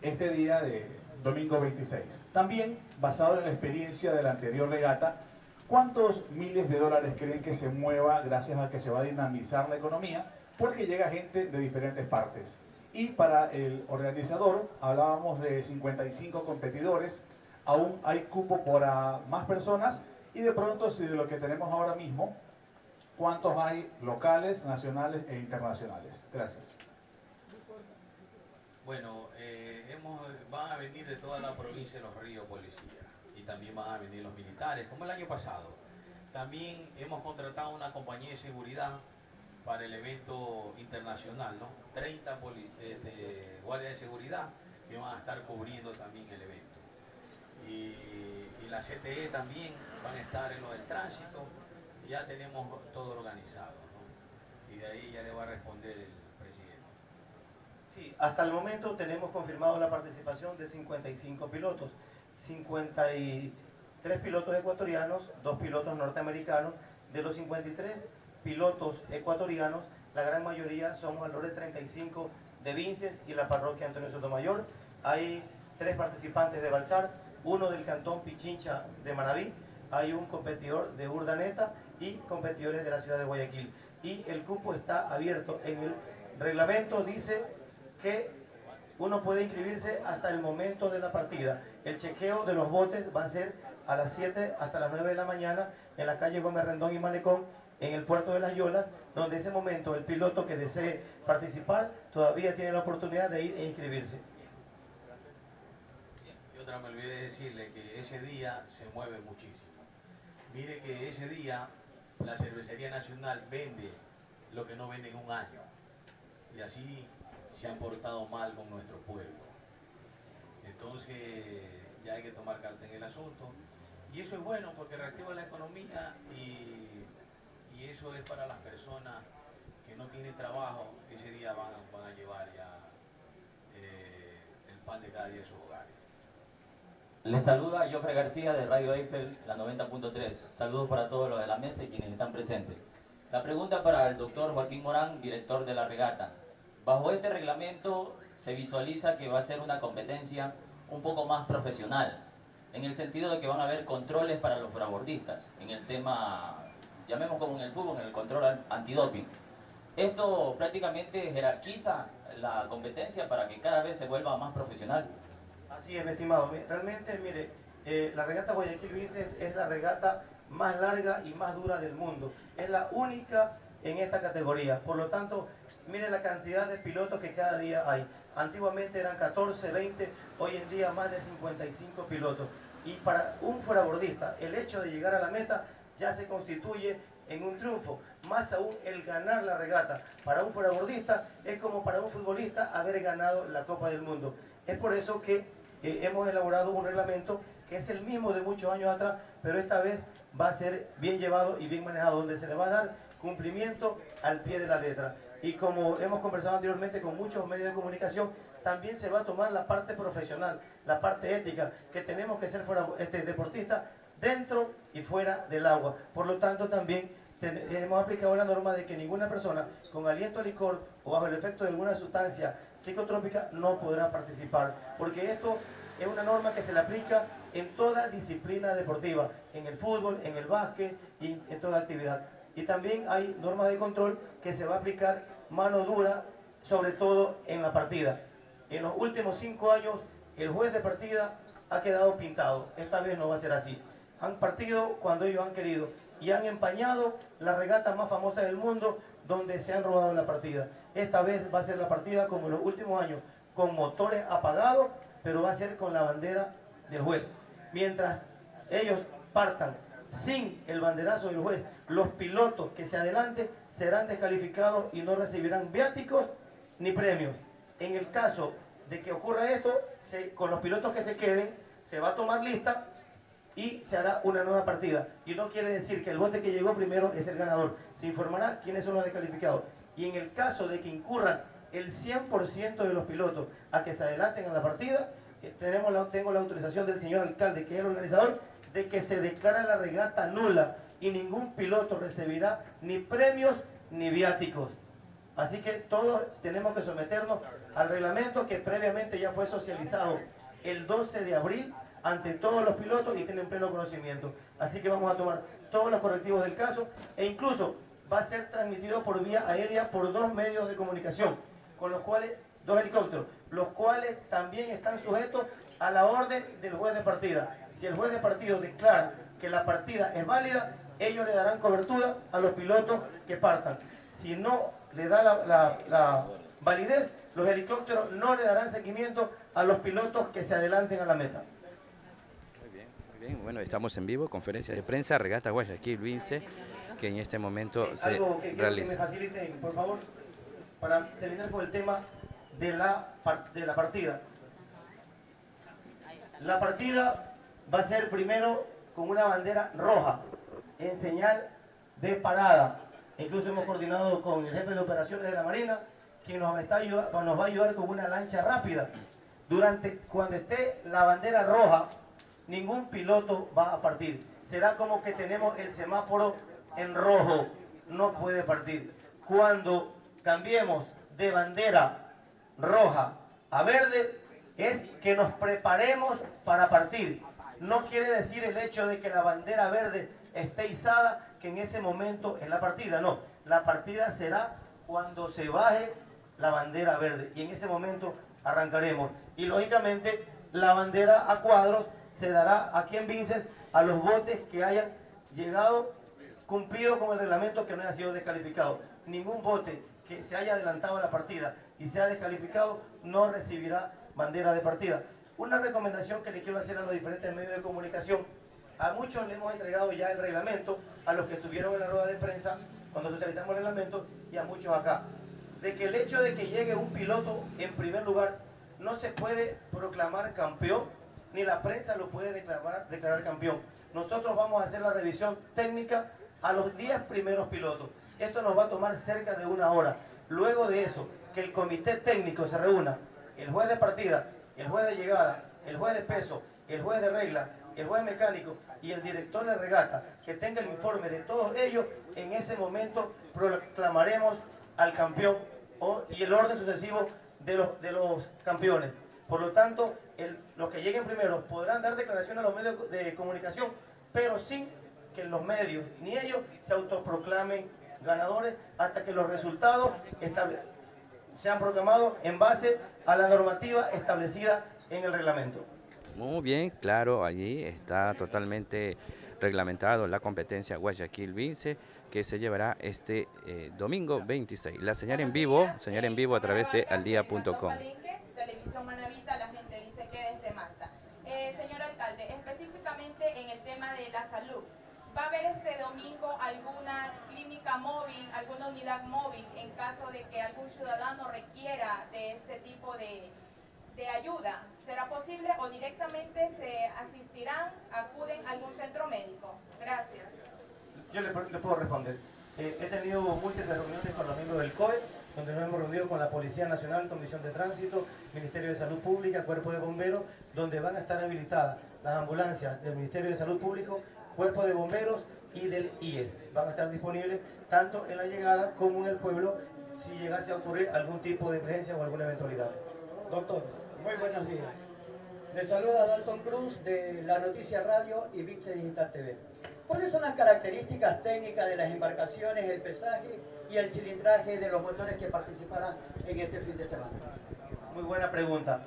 este día de, domingo 26. También, basado en la experiencia de la anterior regata, ¿cuántos miles de dólares creen que se mueva gracias a que se va a dinamizar la economía? Porque llega gente de diferentes partes. Y para el organizador, hablábamos de 55 competidores, aún hay cupo para más personas y de pronto si de lo que tenemos ahora mismo, ¿cuántos hay locales, nacionales e internacionales? Gracias. Bueno, van a venir de toda la provincia de Los Ríos policías y también van a venir los militares, como el año pasado. También hemos contratado una compañía de seguridad para el evento internacional, ¿no? 30 este, guardias de seguridad que van a estar cubriendo también el evento. Y, la CTE también van a estar en lo del tránsito, ya tenemos todo organizado. Y de ahí ya le va a responder el. Hasta el momento tenemos confirmado la participación de 55 pilotos, 53 pilotos ecuatorianos, dos pilotos norteamericanos, de los 53 pilotos ecuatorianos, la gran mayoría son valores 35 de Vinces y la parroquia Antonio Sotomayor. Hay tres participantes de Balsar, uno del cantón Pichincha de Manaví, hay un competidor de Urdaneta y competidores de la ciudad de Guayaquil. Y el cupo está abierto. En el reglamento dice que uno puede inscribirse hasta el momento de la partida. El chequeo de los botes va a ser a las 7 hasta las 9 de la mañana en la calle Gómez Rendón y Malecón en el puerto de Las Yolas, donde en ese momento el piloto que desee participar todavía tiene la oportunidad de ir e inscribirse. Y otra me olvidé decirle que ese día se mueve muchísimo. Mire que ese día la Cervecería Nacional vende lo que no vende en un año. Y así se han portado mal con nuestro pueblo. Entonces ya hay que tomar carta en el asunto. Y eso es bueno porque reactiva la economía y y eso es para las personas que no tienen trabajo, ese día van, a llevar ya eh, el pan de cada día de sus hogares. Les saluda Jofre García de Radio Eiffel, la 90.3. Saludos para todos los de la mesa y quienes están presentes. La pregunta para el doctor Joaquín Morán, director de la regata. Bajo este reglamento se visualiza que va a ser una competencia un poco más profesional, en el sentido de que van a haber controles para los frabordistas en el tema llamemos como en el fútbol, en el control antidoping. Esto prácticamente jerarquiza la competencia para que cada vez se vuelva más profesional. Así es, estimado. Realmente, mire, eh, la regata Guayaquil Vinces es la regata más larga y más dura del mundo. Es la única en esta categoría. Por lo tanto, mire la cantidad de pilotos que cada día hay. Antiguamente eran 14, 20, hoy en día más de 55 pilotos. Y para un fuerabordista, el hecho de llegar a la meta ya se constituye en un triunfo. Más aún el ganar la regata para un fuerabordista es como para un futbolista haber ganado la Copa del Mundo. Es por eso que eh, hemos elaborado un reglamento que es el mismo de muchos años atrás, pero esta vez va a ser bien llevado y bien manejado, donde se le va a dar cumplimiento al pie de la letra. Y como hemos conversado anteriormente con muchos medios de comunicación, también se va a tomar la parte profesional, la parte ética, que tenemos que ser fuera, este, deportistas dentro y fuera del agua. Por lo tanto, también hemos aplicado la norma de que ninguna persona con aliento a licor o bajo el efecto de alguna sustancia psicotrópica no podrá participar, porque esto es una norma que se le aplica en toda disciplina deportiva, en el fútbol, en el básquet y en toda actividad. Y también hay normas de control que se va a aplicar mano dura, sobre todo en la partida. En los últimos cinco años, el juez de partida ha quedado pintado. Esta vez no va a ser así han partido cuando ellos han querido y han empañado la regata más famosa del mundo donde se han robado la partida. Esta vez va a ser la partida como en los últimos años, con motores apagados, pero va a ser con la bandera del juez. Mientras ellos partan sin el banderazo del juez, los pilotos que se adelanten serán descalificados y no recibirán viáticos ni premios. En el caso de que ocurra esto, con los pilotos que se queden, se va a tomar lista y se hará una nueva partida. Y no quiere decir que el bote que llegó primero es el ganador. Se informará quiénes son los descalificados. Y en el caso de que incurran el 100% de los pilotos a que se adelanten en la partida, eh, tenemos la, tengo la autorización del señor alcalde, que es el organizador, de que se declara la regata nula y ningún piloto recibirá ni premios ni viáticos. Así que todos tenemos que someternos al reglamento que previamente ya fue socializado el 12 de abril ante todos los pilotos y tienen pleno conocimiento. Así que vamos a tomar todos los correctivos del caso e incluso va a ser transmitido por vía aérea por dos medios de comunicación, con los cuales, dos helicópteros, los cuales también están sujetos a la orden del juez de partida. Si el juez de partido declara que la partida es válida, ellos le darán cobertura a los pilotos que partan. Si no le da la, la validez, los helicópteros no le darán seguimiento a los pilotos que se adelanten a la meta. Muy bien, muy bien. Bueno, estamos en vivo, conferencia de prensa, regata Guayaquil, Vince, que en este momento se Algo que quiero que realiza. me faciliten, por favor, para terminar con el tema de la, de la partida. La partida va a ser primero con una bandera roja, en señal de parada. Incluso hemos coordinado con el jefe de operaciones de la Marina, quien nos, está ayuda- nos va a ayudar con una lancha rápida. Durante, cuando esté la bandera roja, ningún piloto va a partir. Será como que tenemos el semáforo en rojo, no puede partir. Cuando cambiemos de bandera roja a verde, es que nos preparemos para partir. No quiere decir el hecho de que la bandera verde esté izada, que en ese momento es la partida. No, la partida será cuando se baje la bandera verde y en ese momento arrancaremos. Y lógicamente la bandera a cuadros se dará aquí en Vinces a los botes que hayan llegado cumplido con el reglamento que no haya sido descalificado. Ningún bote que se haya adelantado a la partida y sea descalificado no recibirá bandera de partida. Una recomendación que le quiero hacer a los diferentes medios de comunicación. A muchos le hemos entregado ya el reglamento, a los que estuvieron en la rueda de prensa cuando socializamos el reglamento y a muchos acá. De que el hecho de que llegue un piloto en primer lugar no se puede proclamar campeón, ni la prensa lo puede declarar, declarar campeón. Nosotros vamos a hacer la revisión técnica a los 10 primeros pilotos. Esto nos va a tomar cerca de una hora. Luego de eso, que el comité técnico se reúna, el juez de partida, el juez de llegada, el juez de peso, el juez de regla, el juez mecánico y el director de regata, que tenga el informe de todos ellos, en ese momento proclamaremos al campeón y el orden sucesivo de los, campeones. Por lo tanto, los que lleguen primero podrán dar declaración a los medios de comunicación, pero sin que los medios ni ellos se autoproclamen ganadores hasta que los resultados sean proclamados en base a la normativa establecida en el reglamento. Muy bien, claro, allí está totalmente reglamentado la competencia Guayaquil Vince que se llevará este eh, domingo 26. La señal en vivo, señal en vivo a través de aldía.com. Televisión Manavita, la gente dice que desde Malta. Eh, señor alcalde, específicamente en el tema de la salud, ¿va a haber este domingo alguna clínica móvil, alguna unidad móvil en caso de que algún ciudadano requiera de este tipo de, de ayuda? ¿Será posible o directamente se asistirán, acuden a algún centro médico? Gracias. Yo le, puedo responder. Eh, he tenido múltiples reuniones con los miembros del COE, donde nos hemos reunido con la Policía Nacional, Comisión de Tránsito, Ministerio de Salud Pública, Cuerpo de Bomberos, donde van a estar habilitadas las ambulancias del Ministerio de Salud Público, Cuerpo de Bomberos y del IES. Van a estar disponibles tanto en la llegada como en el pueblo si llegase a ocurrir algún tipo de emergencia o alguna eventualidad. Doctor, muy buenos días. Le saluda Dalton Cruz de La Noticia Radio y Vince Digital TV. ¿Cuáles son las características técnicas de las embarcaciones, el pesaje y el cilindraje de los motores que participarán en este fin de semana? Muy buena pregunta.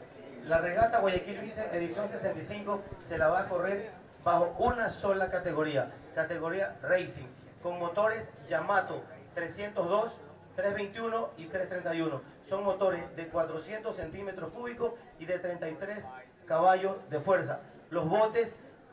La regata Guayaquil Vice edición 65 se la va a correr bajo una sola categoría, categoría Racing, con motores Yamato 302, 321 y 331. Son motores de 400 centímetros cúbicos y de 33 caballos de fuerza. Los botes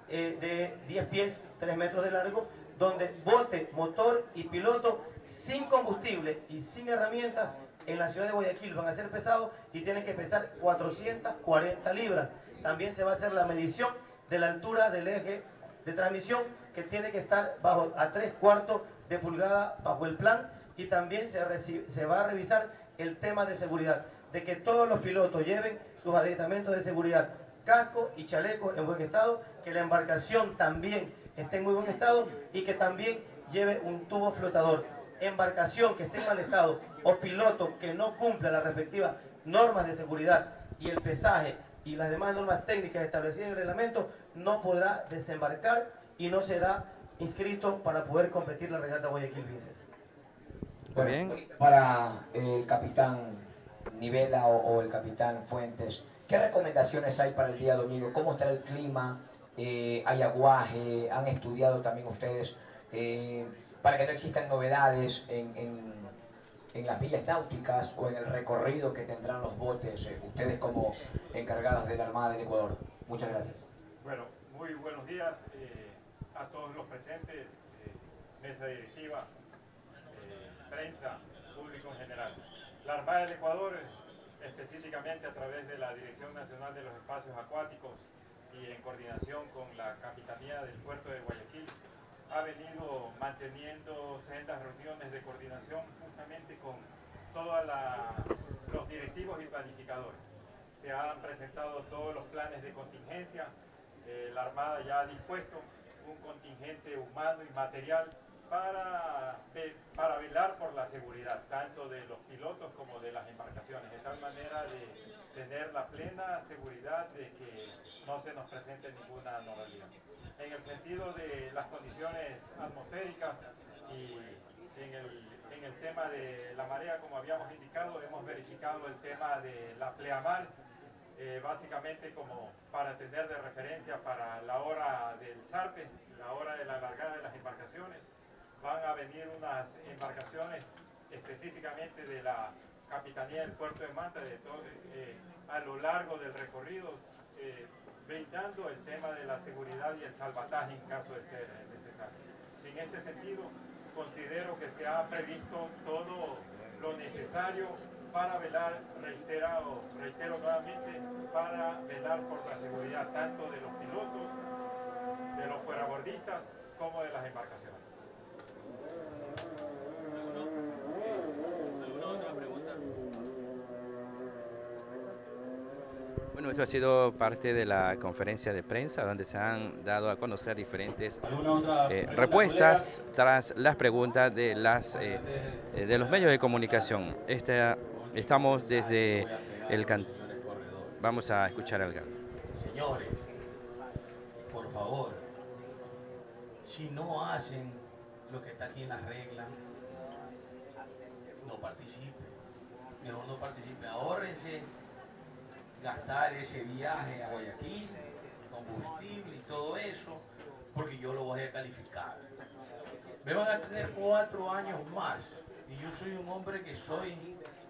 eh, de 10 pies, 3 metros de largo, donde bote, motor y piloto sin combustible y sin herramientas en la ciudad de Guayaquil van a ser pesados y tienen que pesar 440 libras. También se va a hacer la medición de la altura del eje de transmisión que tiene que estar bajo a 3 cuartos de pulgada bajo el plan y también se, se va a revisar el tema de seguridad, de que todos los pilotos lleven sus aditamentos de seguridad, casco y chaleco en buen estado, que la embarcación también esté en muy buen estado y que también lleve un tubo flotador. Embarcación que esté en mal estado o piloto que no cumpla las respectivas normas de seguridad y el pesaje y las demás normas técnicas establecidas en el reglamento, no podrá desembarcar y no será inscrito para poder competir la regata Guayaquil Vinces. Bueno, para el capitán Nivela o, el capitán Fuentes, ¿qué recomendaciones hay para el día domingo? ¿Cómo está el clima? Eh, ¿Hay aguaje? ¿Han estudiado también ustedes eh, para que no existan novedades en, en, las villas náuticas o en el recorrido que tendrán los botes, eh, ustedes como encargadas de la Armada del Ecuador? Muchas gracias. Bueno, muy buenos días a todos los presentes, mesa directiva, prensa, público en general. La Armada del Ecuador, específicamente a través de la Dirección Nacional de los Espacios Acuáticos y en coordinación con la Capitanía del Puerto de Guayaquil, ha venido manteniendo sendas reuniones de coordinación justamente con todos los directivos y planificadores. Se han presentado todos los planes de contingencia, eh, la Armada ya ha dispuesto un contingente humano y material para, para velar por la seguridad, tanto de los pilotos como de las embarcaciones, de tal manera de tener la plena seguridad de que no se nos presente ninguna anomalía. En el sentido de las condiciones atmosféricas y en el, en el tema de la marea, como habíamos indicado, hemos verificado el tema de la pleamar, eh, básicamente como para tener de referencia para la hora del zarpe, la hora de la largada de las embarcaciones, van a venir unas embarcaciones específicamente de la Capitanía del Puerto de Manta de todo, eh, a lo largo del recorrido, eh, brindando el tema de la seguridad y el salvataje en caso de ser necesario. En este sentido, considero que se ha previsto todo lo necesario para velar, reitero, reitero nuevamente, para velar por la seguridad tanto de los pilotos, de los fuerabordistas, como de las embarcaciones. Bueno, esto ha sido parte de la conferencia de prensa donde se han dado a conocer diferentes eh, respuestas tras las preguntas de, las, eh, de los medios de comunicación. Este, estamos desde el... Vamos a escuchar al Señores, por favor, si no hacen lo que está aquí en las reglas, no participe. Mejor no participe. Ahórrense gastar ese viaje a Guayaquil, combustible y todo eso, porque yo lo voy a calificar. Me van a tener cuatro años más. Y yo soy un hombre que soy,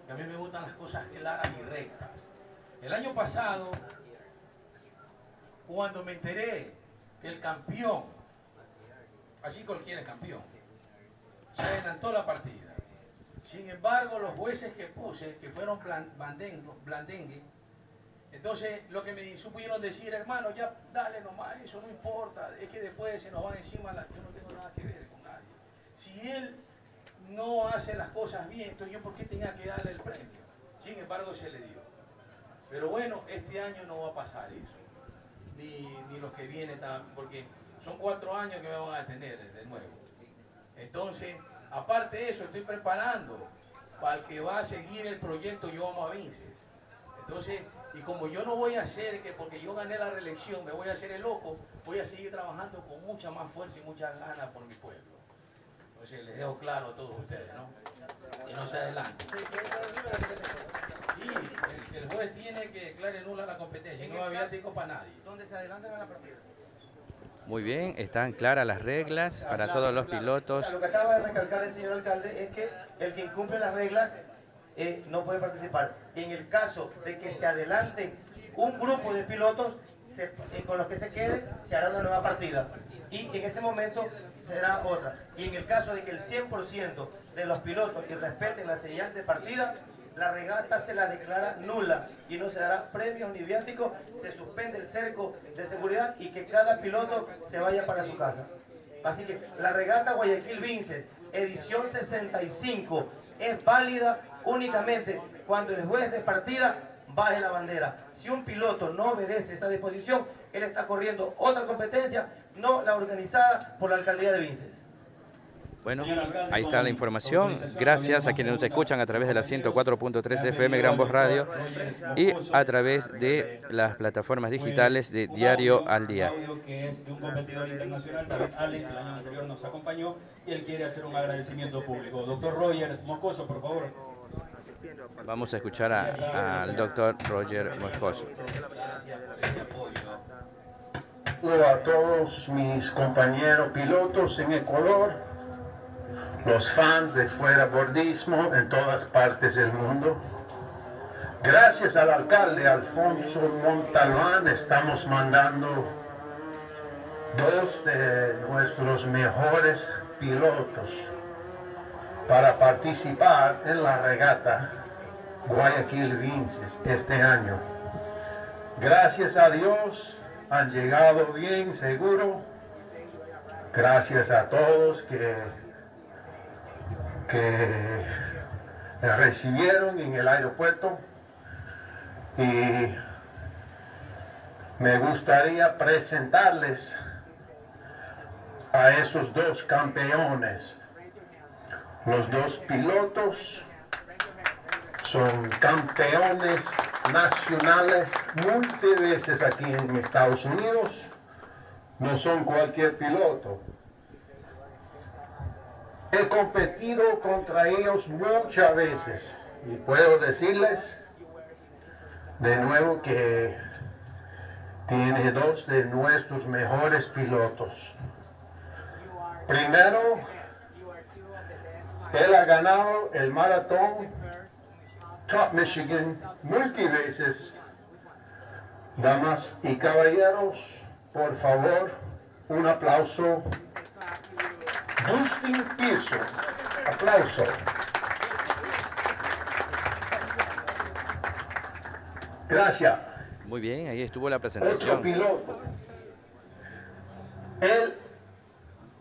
que a mí me gustan las cosas claras y rectas. El año pasado, cuando me enteré que el campeón, así cualquiera es campeón, se adelantó la partida. Sin embargo, los jueces que puse, que fueron blandengue, entonces lo que me supieron decir, hermano, ya dale nomás, eso no importa, es que después se nos van encima, yo no tengo nada que ver con nadie. Si él no hace las cosas bien, entonces yo por qué tenía que darle el premio. Sin embargo, se le dio. Pero bueno, este año no va a pasar eso. Ni, ni los que vienen, porque son cuatro años que me van a tener de nuevo. Entonces, aparte de eso, estoy preparando para el que va a seguir el proyecto Yo Amo a Vinces. Entonces, y como yo no voy a hacer que porque yo gané la reelección me voy a hacer el loco, voy a seguir trabajando con mucha más fuerza y muchas ganas por mi pueblo. Entonces les dejo claro a todos ustedes, ¿no? Y no se adelante. Y el, juez tiene que declarar nula la competencia, y no había cinco para nadie. ¿Dónde se adelanta la partida? Muy bien, están claras las reglas para todos los pilotos. Lo que acaba de recalcar el señor alcalde es que el que incumple las reglas eh, no puede participar. En el caso de que se adelante un grupo de pilotos eh, con los que se quede, se hará una nueva partida. Y en ese momento será otra. Y en el caso de que el 100% de los pilotos que respeten la señal de partida, la regata se la declara nula y no se dará premios ni viáticos, se suspende el cerco de seguridad y que cada piloto se vaya para su casa. Así que la regata Guayaquil Vince, edición 65, es válida únicamente cuando el juez de partida baje la bandera. Si un piloto no obedece esa disposición, él está corriendo otra competencia, no la organizada por la alcaldía de Vinces. Bueno, ahí está la información. Gracias a quienes nos escuchan a través de la 104.3 FM Gran Voz Radio y a través de las plataformas digitales de Diario al Día. que es de un competidor internacional, David Allen, que el año anterior nos acompañó y él quiere hacer un agradecimiento público. Doctor Rogers Moscoso, por favor. Vamos a escuchar al doctor Roger Moscoso. A todos mis compañeros pilotos en Ecuador, los fans de Fuera Bordismo en todas partes del mundo. Gracias al alcalde Alfonso Montalbán estamos mandando dos de nuestros mejores pilotos para participar en la regata Guayaquil Vinces este año. Gracias a Dios han llegado bien, seguro. Gracias a todos que, que recibieron en el aeropuerto. Y me gustaría presentarles a esos dos campeones. Los dos pilotos son campeones nacionales muchas veces aquí en Estados Unidos. No son cualquier piloto. He competido contra ellos muchas veces y puedo decirles de nuevo que tiene dos de nuestros mejores pilotos. Primero, él ha ganado el maratón Top Michigan multiveces. Damas y caballeros, por favor, un aplauso. Dustin Pearson, aplauso. Gracias. Muy bien, ahí estuvo la Otro presentación. piloto. Él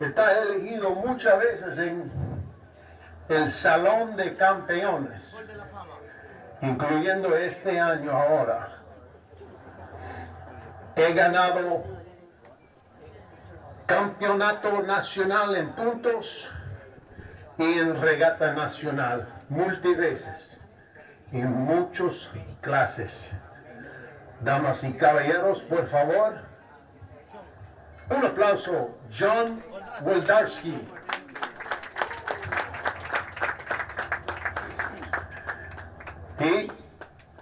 está elegido muchas veces en el Salón de Campeones, incluyendo este año ahora. He ganado campeonato nacional en puntos y en regata nacional multiveces en muchas clases. Damas y caballeros, por favor, un aplauso, John Woldarski. Y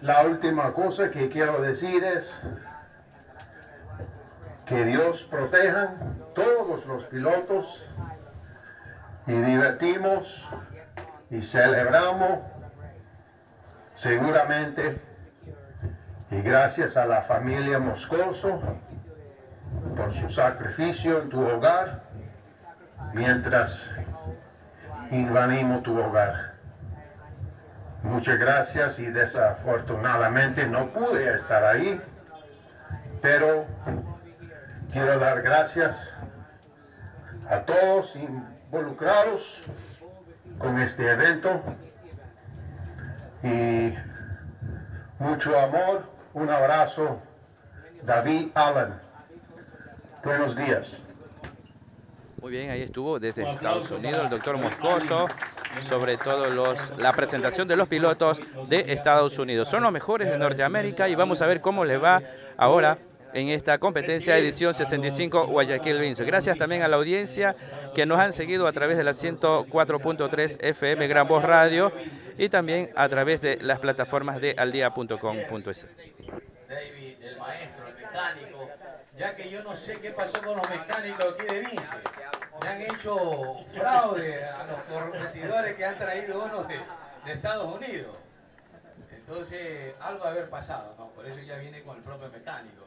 la última cosa que quiero decir es que Dios proteja todos los pilotos y divertimos y celebramos seguramente y gracias a la familia Moscoso por su sacrificio en tu hogar mientras invadimos tu hogar. Muchas gracias y desafortunadamente no pude estar ahí, pero quiero dar gracias a todos involucrados con este evento y mucho amor, un abrazo, David Allen. Buenos días. Muy bien, ahí estuvo desde Estados Unidos el doctor Moscoso sobre todo los, la presentación de los pilotos de Estados Unidos. Son los mejores de Norteamérica y vamos a ver cómo les va ahora en esta competencia edición 65 Guayaquil Vince. Gracias también a la audiencia que nos han seguido a través de la 104.3 FM Gran Voz Radio y también a través de las plataformas de aldia.com.es. David, el maestro, el mecánico, ya que yo no sé qué pasó con los mecánicos aquí de Vince. Me han hecho fraude a los competidores que han traído unos de, de Estados Unidos. Entonces, algo ha haber pasado, ¿no? Por eso ya viene con el propio mecánico.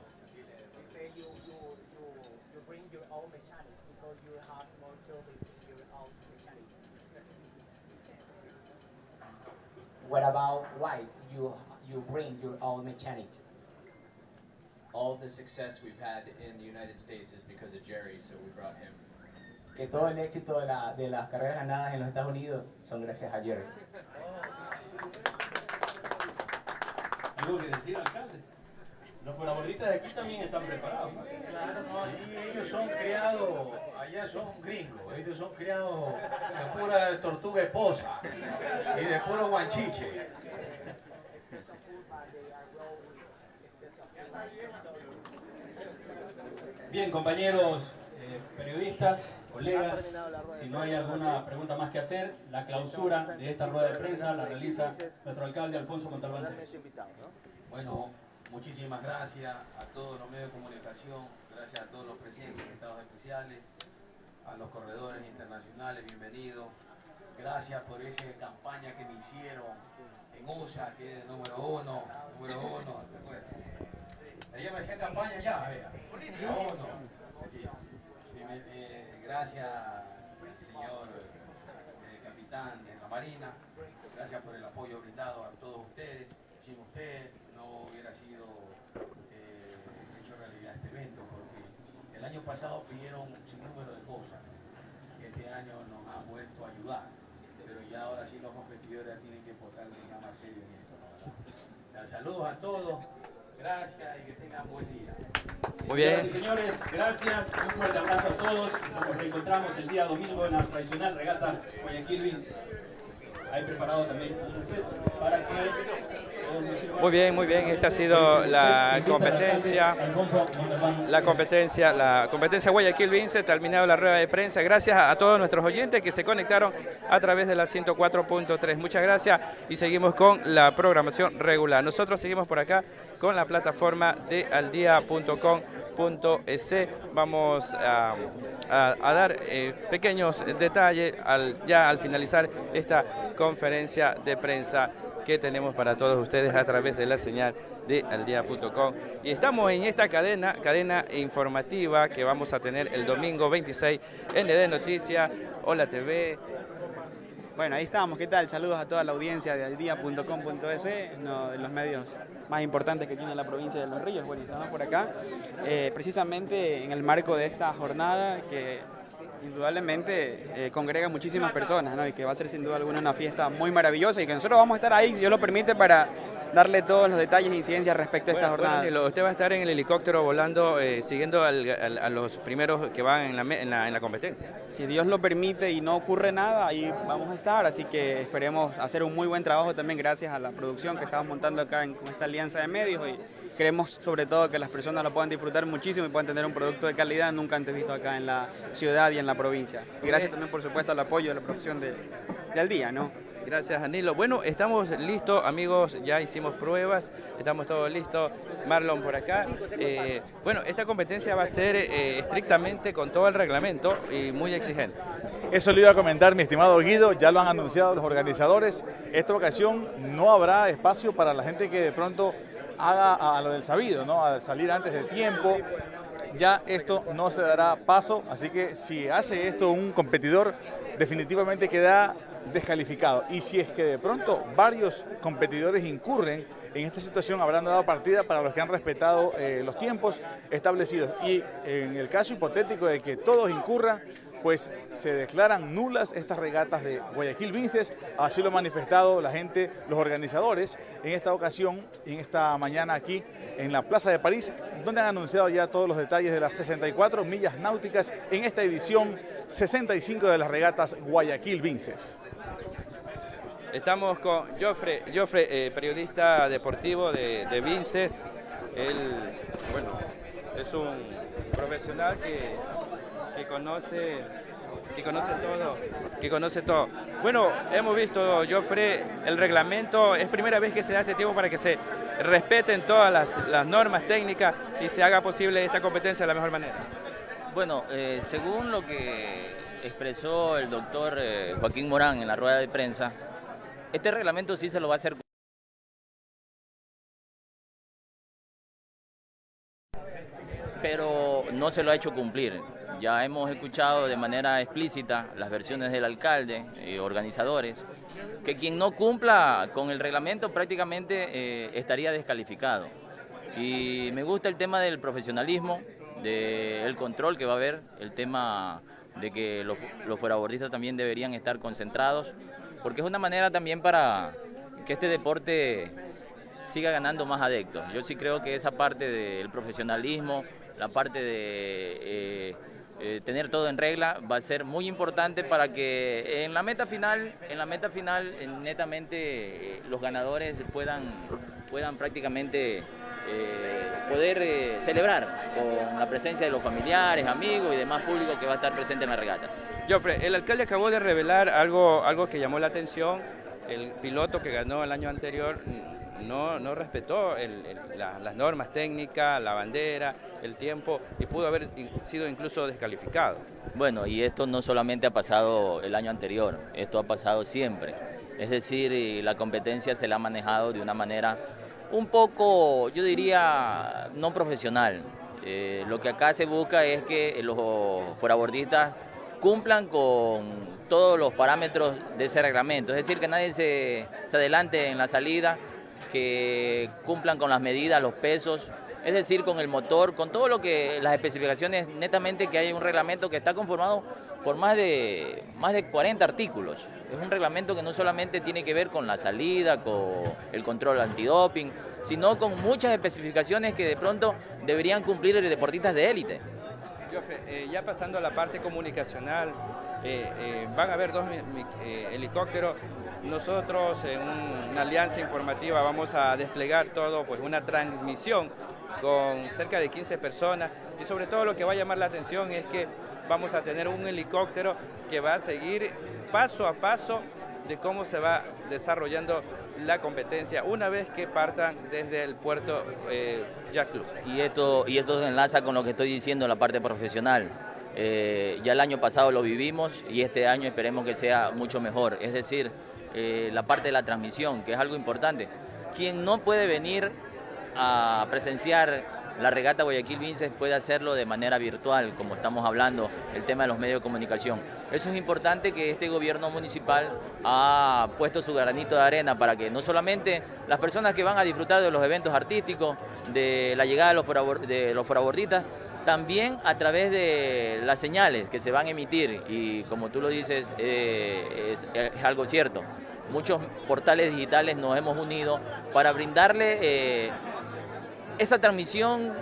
What about why you you bring your own mechanic? All the success we've had in the United States is because of Jerry, so we brought him. Que todo el éxito de, la, de las carreras ganadas en los Estados Unidos son gracias a Jerry. Algo que decir, alcalde. Los colaboradores de aquí también están preparados. Claro, no, aquí ellos son criados, allá son gringos, ellos son criados de pura tortuga esposa y de puro guanchiche. Bien, compañeros eh, periodistas, colegas, si no hay alguna pregunta más que hacer, la clausura de esta rueda de prensa la realiza nuestro alcalde Alfonso Montalbán Bueno, muchísimas gracias a todos los medios de comunicación, gracias a todos los presidentes de estados especiales, a los corredores internacionales, bienvenidos. Gracias por esa campaña que me hicieron en USA, que es número uno, número uno. Ella me hacía campaña ya, vea. Sí. Eh, gracias, señor eh, capitán de la Marina. Gracias por el apoyo brindado a todos ustedes. Sin usted no hubiera sido eh, hecho realidad este evento, porque el año pasado pidieron un número de cosas. Este año nos han vuelto a ayudar, pero ya ahora sí los competidores tienen que portarse ya más serio en esto. Saludos a todos. Gracias y que tengan buen día. Muy bien. y señores, gracias. Un fuerte abrazo a todos. Nos reencontramos el día domingo en la tradicional regata Guayaquil Vince. Que muy bien, muy bien. Esta ha sido la competencia. La competencia, la competencia Guayaquil Vince. Terminado la rueda de prensa. Gracias a, todos nuestros oyentes que se conectaron a través de la 104.3. Muchas gracias y seguimos con la programación regular. Nosotros seguimos por acá con la plataforma de aldia.com.es. Vamos a, dar eh, pequeños detalles ya al finalizar esta conferencia de prensa que tenemos para todos ustedes a través de la señal de aldia.com. Y estamos en esta cadena, cadena informativa que vamos a tener el domingo 26 ND Noticias, Hola TV, bueno, ahí estamos. ¿Qué tal? Saludos a toda la audiencia de aldia.com.es, uno de los medios más importantes que tiene la provincia de Los Ríos. Bueno, estamos por acá, eh, precisamente en el marco de esta jornada que indudablemente eh, congrega muchísimas personas, ¿no? Y que va a ser sin duda alguna una fiesta muy maravillosa y que nosotros vamos a estar ahí, si Dios lo permite, para darle todos los detalles e incidencias respecto a esta jornada. usted va a estar en el helicóptero volando, eh, siguiendo a los primeros que van en la, en, la, competencia. Si Dios lo permite y no ocurre nada, ahí vamos a estar, así que esperemos hacer un muy buen trabajo también gracias a la producción que estamos montando acá en, con esta alianza de medios y queremos sobre todo que las personas lo puedan disfrutar muchísimo y puedan tener un producto de calidad nunca antes visto acá en la ciudad y en la provincia. Y gracias también por supuesto al apoyo de la producción de, de Al Día, ¿no? Gracias, Danilo. Bueno, estamos listos, amigos, ya hicimos pruebas, estamos todos listos. Marlon por acá. Eh, bueno, esta competencia va a ser eh, estrictamente con todo el reglamento y muy exigente. Eso le iba a comentar mi estimado Guido, ya lo han anunciado los organizadores. Esta ocasión no habrá espacio para la gente que de pronto haga a lo del sabido, ¿no? A salir antes de tiempo. Ya esto no se dará paso, así que si hace esto un competidor, definitivamente queda descalificado. Y si es que de pronto varios competidores incurren en esta situación, habrán dado partida para los que han respetado eh, los tiempos establecidos. Y en el caso hipotético de que todos incurran, pues se declaran nulas estas regatas de Guayaquil Vinces, así lo han manifestado la gente, los organizadores, en esta ocasión, en esta mañana aquí en la Plaza de París, donde han anunciado ya todos los detalles de las 64 millas náuticas en esta edición 65 de las regatas Guayaquil Vinces. Estamos con Joffre, Joffre eh, periodista deportivo de, de Vinces. Él, bueno, es un profesional que, que conoce que conoce todo, que conoce todo. Bueno, hemos visto, Joffre, el reglamento, es primera vez que se da este tiempo para que se respeten todas las, normas técnicas y se haga posible esta competencia de la mejor manera. Bueno, eh, según lo que expresó el doctor eh, Joaquín Morán en la rueda de prensa, este reglamento sí se lo va a hacer. Pero no se lo ha hecho cumplir. Ya hemos escuchado de manera explícita las versiones del alcalde y organizadores, que quien no cumpla con el reglamento prácticamente eh, estaría descalificado. Y me gusta el tema del profesionalismo, del control que va a haber, el tema de que los, los fuerabordistas también deberían estar concentrados porque es una manera también para que este deporte siga ganando más adeptos. Yo sí creo que esa parte del profesionalismo la parte de eh, tener todo en regla va a ser muy importante para que en la meta final, en la meta final netamente eh, los ganadores puedan, puedan prácticamente eh, poder celebrar con la presencia de los familiares, amigos y demás público que va a estar presente en la regata. Joffre, el alcalde acabó de revelar algo, algo que llamó la atención, el piloto que ganó el año anterior no, no respetó las normas técnicas, la bandera, el tiempo y pudo haber sido incluso descalificado. Bueno, y esto no solamente ha pasado el año anterior, esto ha pasado siempre. Es decir, la competencia se la ha manejado de una manera un poco, yo diría, no profesional. Eh, lo que acá se busca es que los forabordistas cumplan con todos los parámetros de ese reglamento, es decir, que nadie se adelante en la salida, que cumplan con las medidas, los pesos, es decir, con el motor, con todo lo que las especificaciones, netamente que hay un reglamento que está conformado por más de, más de 40 artículos. Es un reglamento que no solamente tiene que ver con la salida, con el control antidoping, sino con muchas especificaciones que de pronto deberían cumplir los deportistas de élite. Eh, ya pasando a la parte comunicacional, eh, eh, van a haber dos helicópteros. Nosotros en una alianza informativa vamos a desplegar todo, pues una transmisión con cerca de 15 personas. Y sobre todo lo que va a llamar la atención es que vamos a tener un helicóptero que va a seguir paso a paso de cómo se va desarrollando la competencia una vez que partan desde el puerto eh, Jack Club. Y esto, y esto se enlaza con lo que estoy diciendo en la parte profesional. Eh, ya el año pasado lo vivimos y este año esperemos que sea mucho mejor. Es decir, eh, la parte de la transmisión, que es algo importante. Quien no puede venir a presenciar la regata Guayaquil Vinces puede hacerlo de manera virtual, como estamos hablando, el tema de los medios de comunicación. Eso es importante que este gobierno municipal ha puesto su granito de arena para que no solamente las personas que van a disfrutar de los eventos artísticos, de la llegada de los, foraborditas, también a través de las señales que se van a emitir y como tú lo dices eh, es, algo cierto. Muchos portales digitales nos hemos unido para brindarle eh, esa transmisión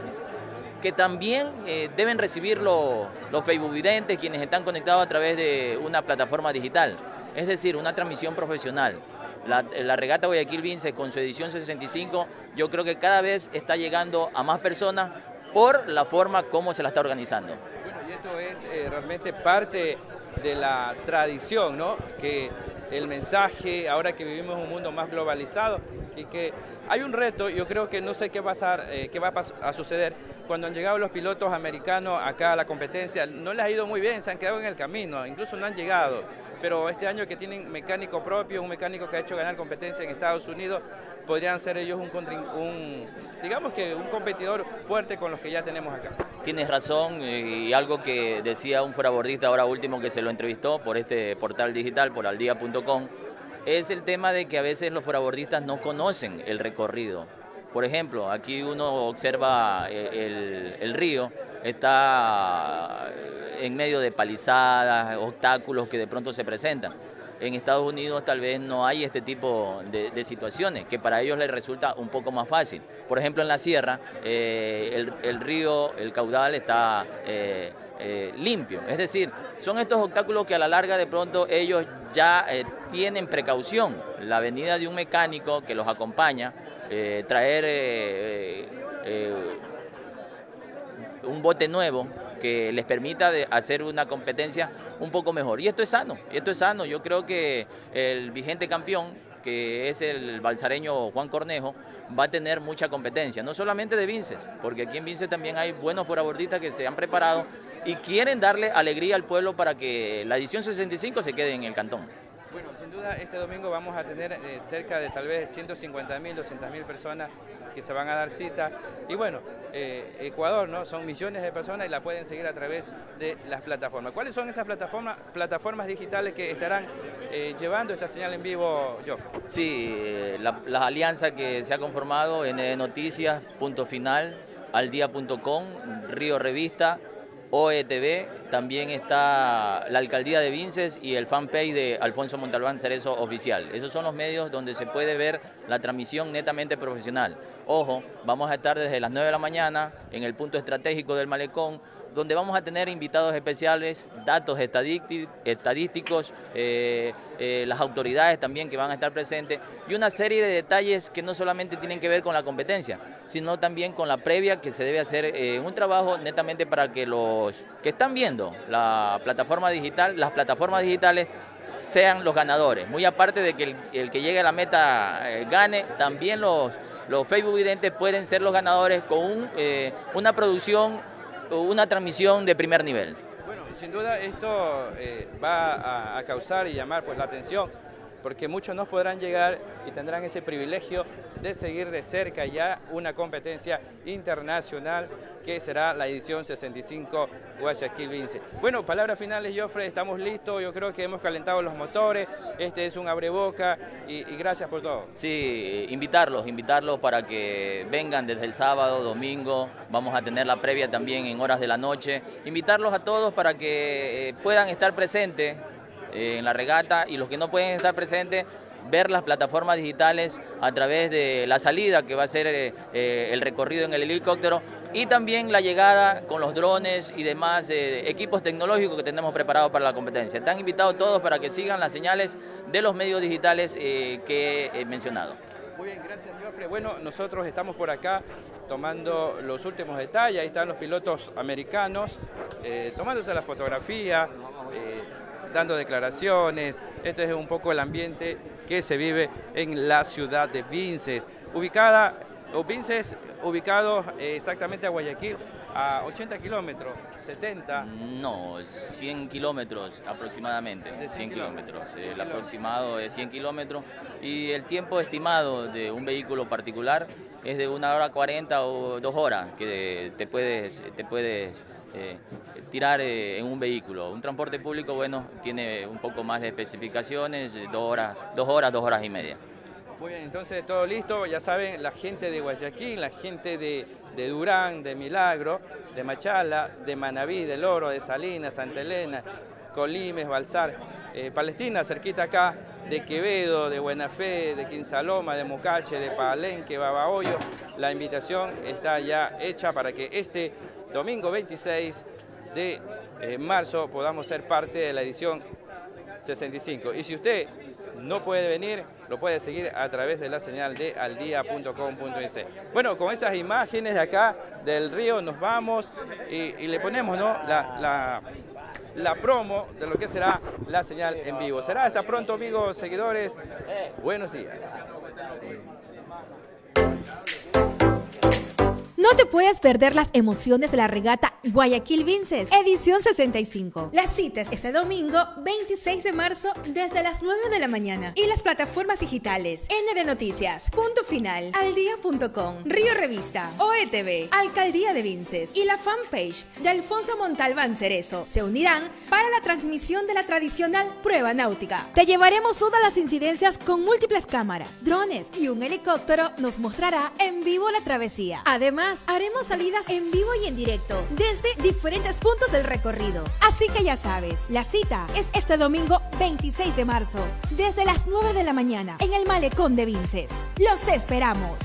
que también eh, deben recibir los, los Facebook videntes, quienes están conectados a través de una plataforma digital, es decir, una transmisión profesional. La, la, regata Guayaquil Vince con su edición 65 yo creo que cada vez está llegando a más personas por la forma como se la está organizando. Bueno, y esto es eh, realmente parte de la tradición, ¿no? Que el mensaje, ahora que vivimos un mundo más globalizado y que hay un reto, yo creo que no sé qué, pasar, eh, qué va a, suceder cuando han llegado los pilotos americanos acá a la competencia, no les ha ido muy bien, se han quedado en el camino, incluso no han llegado pero este año que tienen mecánico propio, un mecánico que ha hecho ganar competencia en Estados Unidos, podrían ser ellos un, digamos que un competidor fuerte con los que ya tenemos acá. Tienes razón y algo que decía un forabordista ahora último que se lo entrevistó por este portal digital, por aldía.com, es el tema de que a veces los forabordistas no conocen el recorrido. Por ejemplo, aquí uno observa eh, el río, está en medio de palizadas, obstáculos que de pronto se presentan. En Estados Unidos tal vez no hay este tipo de, situaciones, que para ellos les resulta un poco más fácil. Por ejemplo, en la sierra, eh, el, río, el caudal está eh, eh, limpio. Es decir, son estos obstáculos que a la larga de pronto ellos ya tienen precaución. La venida de un mecánico que los acompaña, traer un bote nuevo que les permita de hacer una competencia un poco mejor. Y esto es sano, esto es sano. Yo creo que el vigente campeón, que es el balsareño Juan Cornejo, va a tener mucha competencia, no solamente de Vinces, porque aquí en Vinces también hay buenos forabordistas que se han preparado y quieren darle alegría al pueblo para que la edición 65 se quede en el cantón. Bueno, sin duda este domingo vamos a tener eh, cerca de tal vez 150 mil, 200 mil personas que se van a dar cita. Y bueno, eh, Ecuador, ¿no? Son millones de personas y la pueden seguir a través de las plataformas. ¿Cuáles son esas plataformas, plataformas digitales que estarán eh, llevando esta señal en vivo, Joff? Sí, la, las alianzas que se ha conformado en Noticias, punto final, aldía.com, Río Revista, OETV, también está la alcaldía de Vinces y el fanpage de Alfonso Montalbán Cerezo Oficial. Esos son los medios donde se puede ver la transmisión netamente profesional. Ojo, vamos a estar desde las 9 de la mañana en el punto estratégico del malecón, donde vamos a tener invitados especiales, datos estadísticos, eh, eh, las autoridades también que van a estar presentes y una serie de detalles que no solamente tienen que ver con la competencia, sino también con la previa que se debe hacer eh, un trabajo netamente para que los que están viendo la plataforma digital, las plataformas digitales sean los ganadores. Muy aparte de que el, que llegue a la meta gane, también los los Facebook videntes pueden ser los ganadores con eh, una producción, una transmisión de primer nivel. Bueno, sin duda esto eh, va a, causar y llamar pues la atención porque muchos no podrán llegar y tendrán ese privilegio de seguir de cerca ya una competencia internacional que será la edición 65 Guayaquil Vince. Bueno, palabras finales, Joffre, estamos listos, yo creo que hemos calentado los motores, este es un abreboca y, y gracias por todo. Sí, invitarlos, invitarlos para que vengan desde el sábado, domingo, vamos a tener la previa también en horas de la noche, invitarlos a todos para que eh, puedan estar presentes en la regata y los que no pueden estar presentes ver las plataformas digitales a través de la salida que va a ser eh, eh, el recorrido en el helicóptero y también la llegada con los drones y demás equipos tecnológicos que tenemos preparados para la competencia. Están invitados todos para que sigan las señales de los medios digitales que he mencionado. Muy bien, gracias, Joffre. Bueno, nosotros estamos por acá tomando los últimos detalles. Ahí están los pilotos americanos tomándose la fotografía dando declaraciones. Este es un poco el ambiente que se vive en la ciudad de Vinces, ubicada, o Vinces, ubicado exactamente a Guayaquil, a 80 kilómetros, 70. No, 100 kilómetros aproximadamente, 100 kilómetros. El aproximado es 100 kilómetros y el tiempo estimado de un vehículo particular es de una hora 40 o dos horas que te puedes, te puedes eh, tirar eh, en un vehículo. Un transporte público, bueno, tiene un poco más de especificaciones, dos horas, dos horas, dos horas y media. Muy bien, entonces todo listo, ya saben, la gente de Guayaquil, la gente de, Durán, de Milagro, de Machala, de Manaví, de Loro, de Salinas, Santa Elena, Colimes, Balsar, eh, Palestina, cerquita acá, de Quevedo, de Buena Fe, de Quinsaloma, de Mocache, de Palenque, Babahoyo. La invitación está ya hecha para que este domingo 26 de eh, marzo podamos ser parte de la edición 65. Y si usted no puede venir, lo puede seguir a través de la señal de aldia.com.es. Bueno, con esas imágenes de acá del río nos vamos y, le ponemos ¿no? la, promo de lo que será la señal en vivo. Será hasta pronto amigos, seguidores. Buenos días. No te puedes perder las emociones de la regata Guayaquil Vinces, edición 65. Las citas este domingo 26 de marzo desde las 9 de la mañana y las plataformas digitales ND Noticias, Punto Final, Aldía.com, Río Revista, OETV, Alcaldía de Vinces y la fanpage de Alfonso Montalbán Cerezo se unirán para la transmisión de la tradicional prueba náutica. Te llevaremos todas las incidencias con múltiples cámaras, drones y un helicóptero nos mostrará en vivo la travesía. Haremos salidas en vivo y en directo desde diferentes puntos del recorrido. Así que ya sabes, la cita es este domingo 26 de marzo, desde las 9 de la mañana, en el malecón de Vinces. Los esperamos.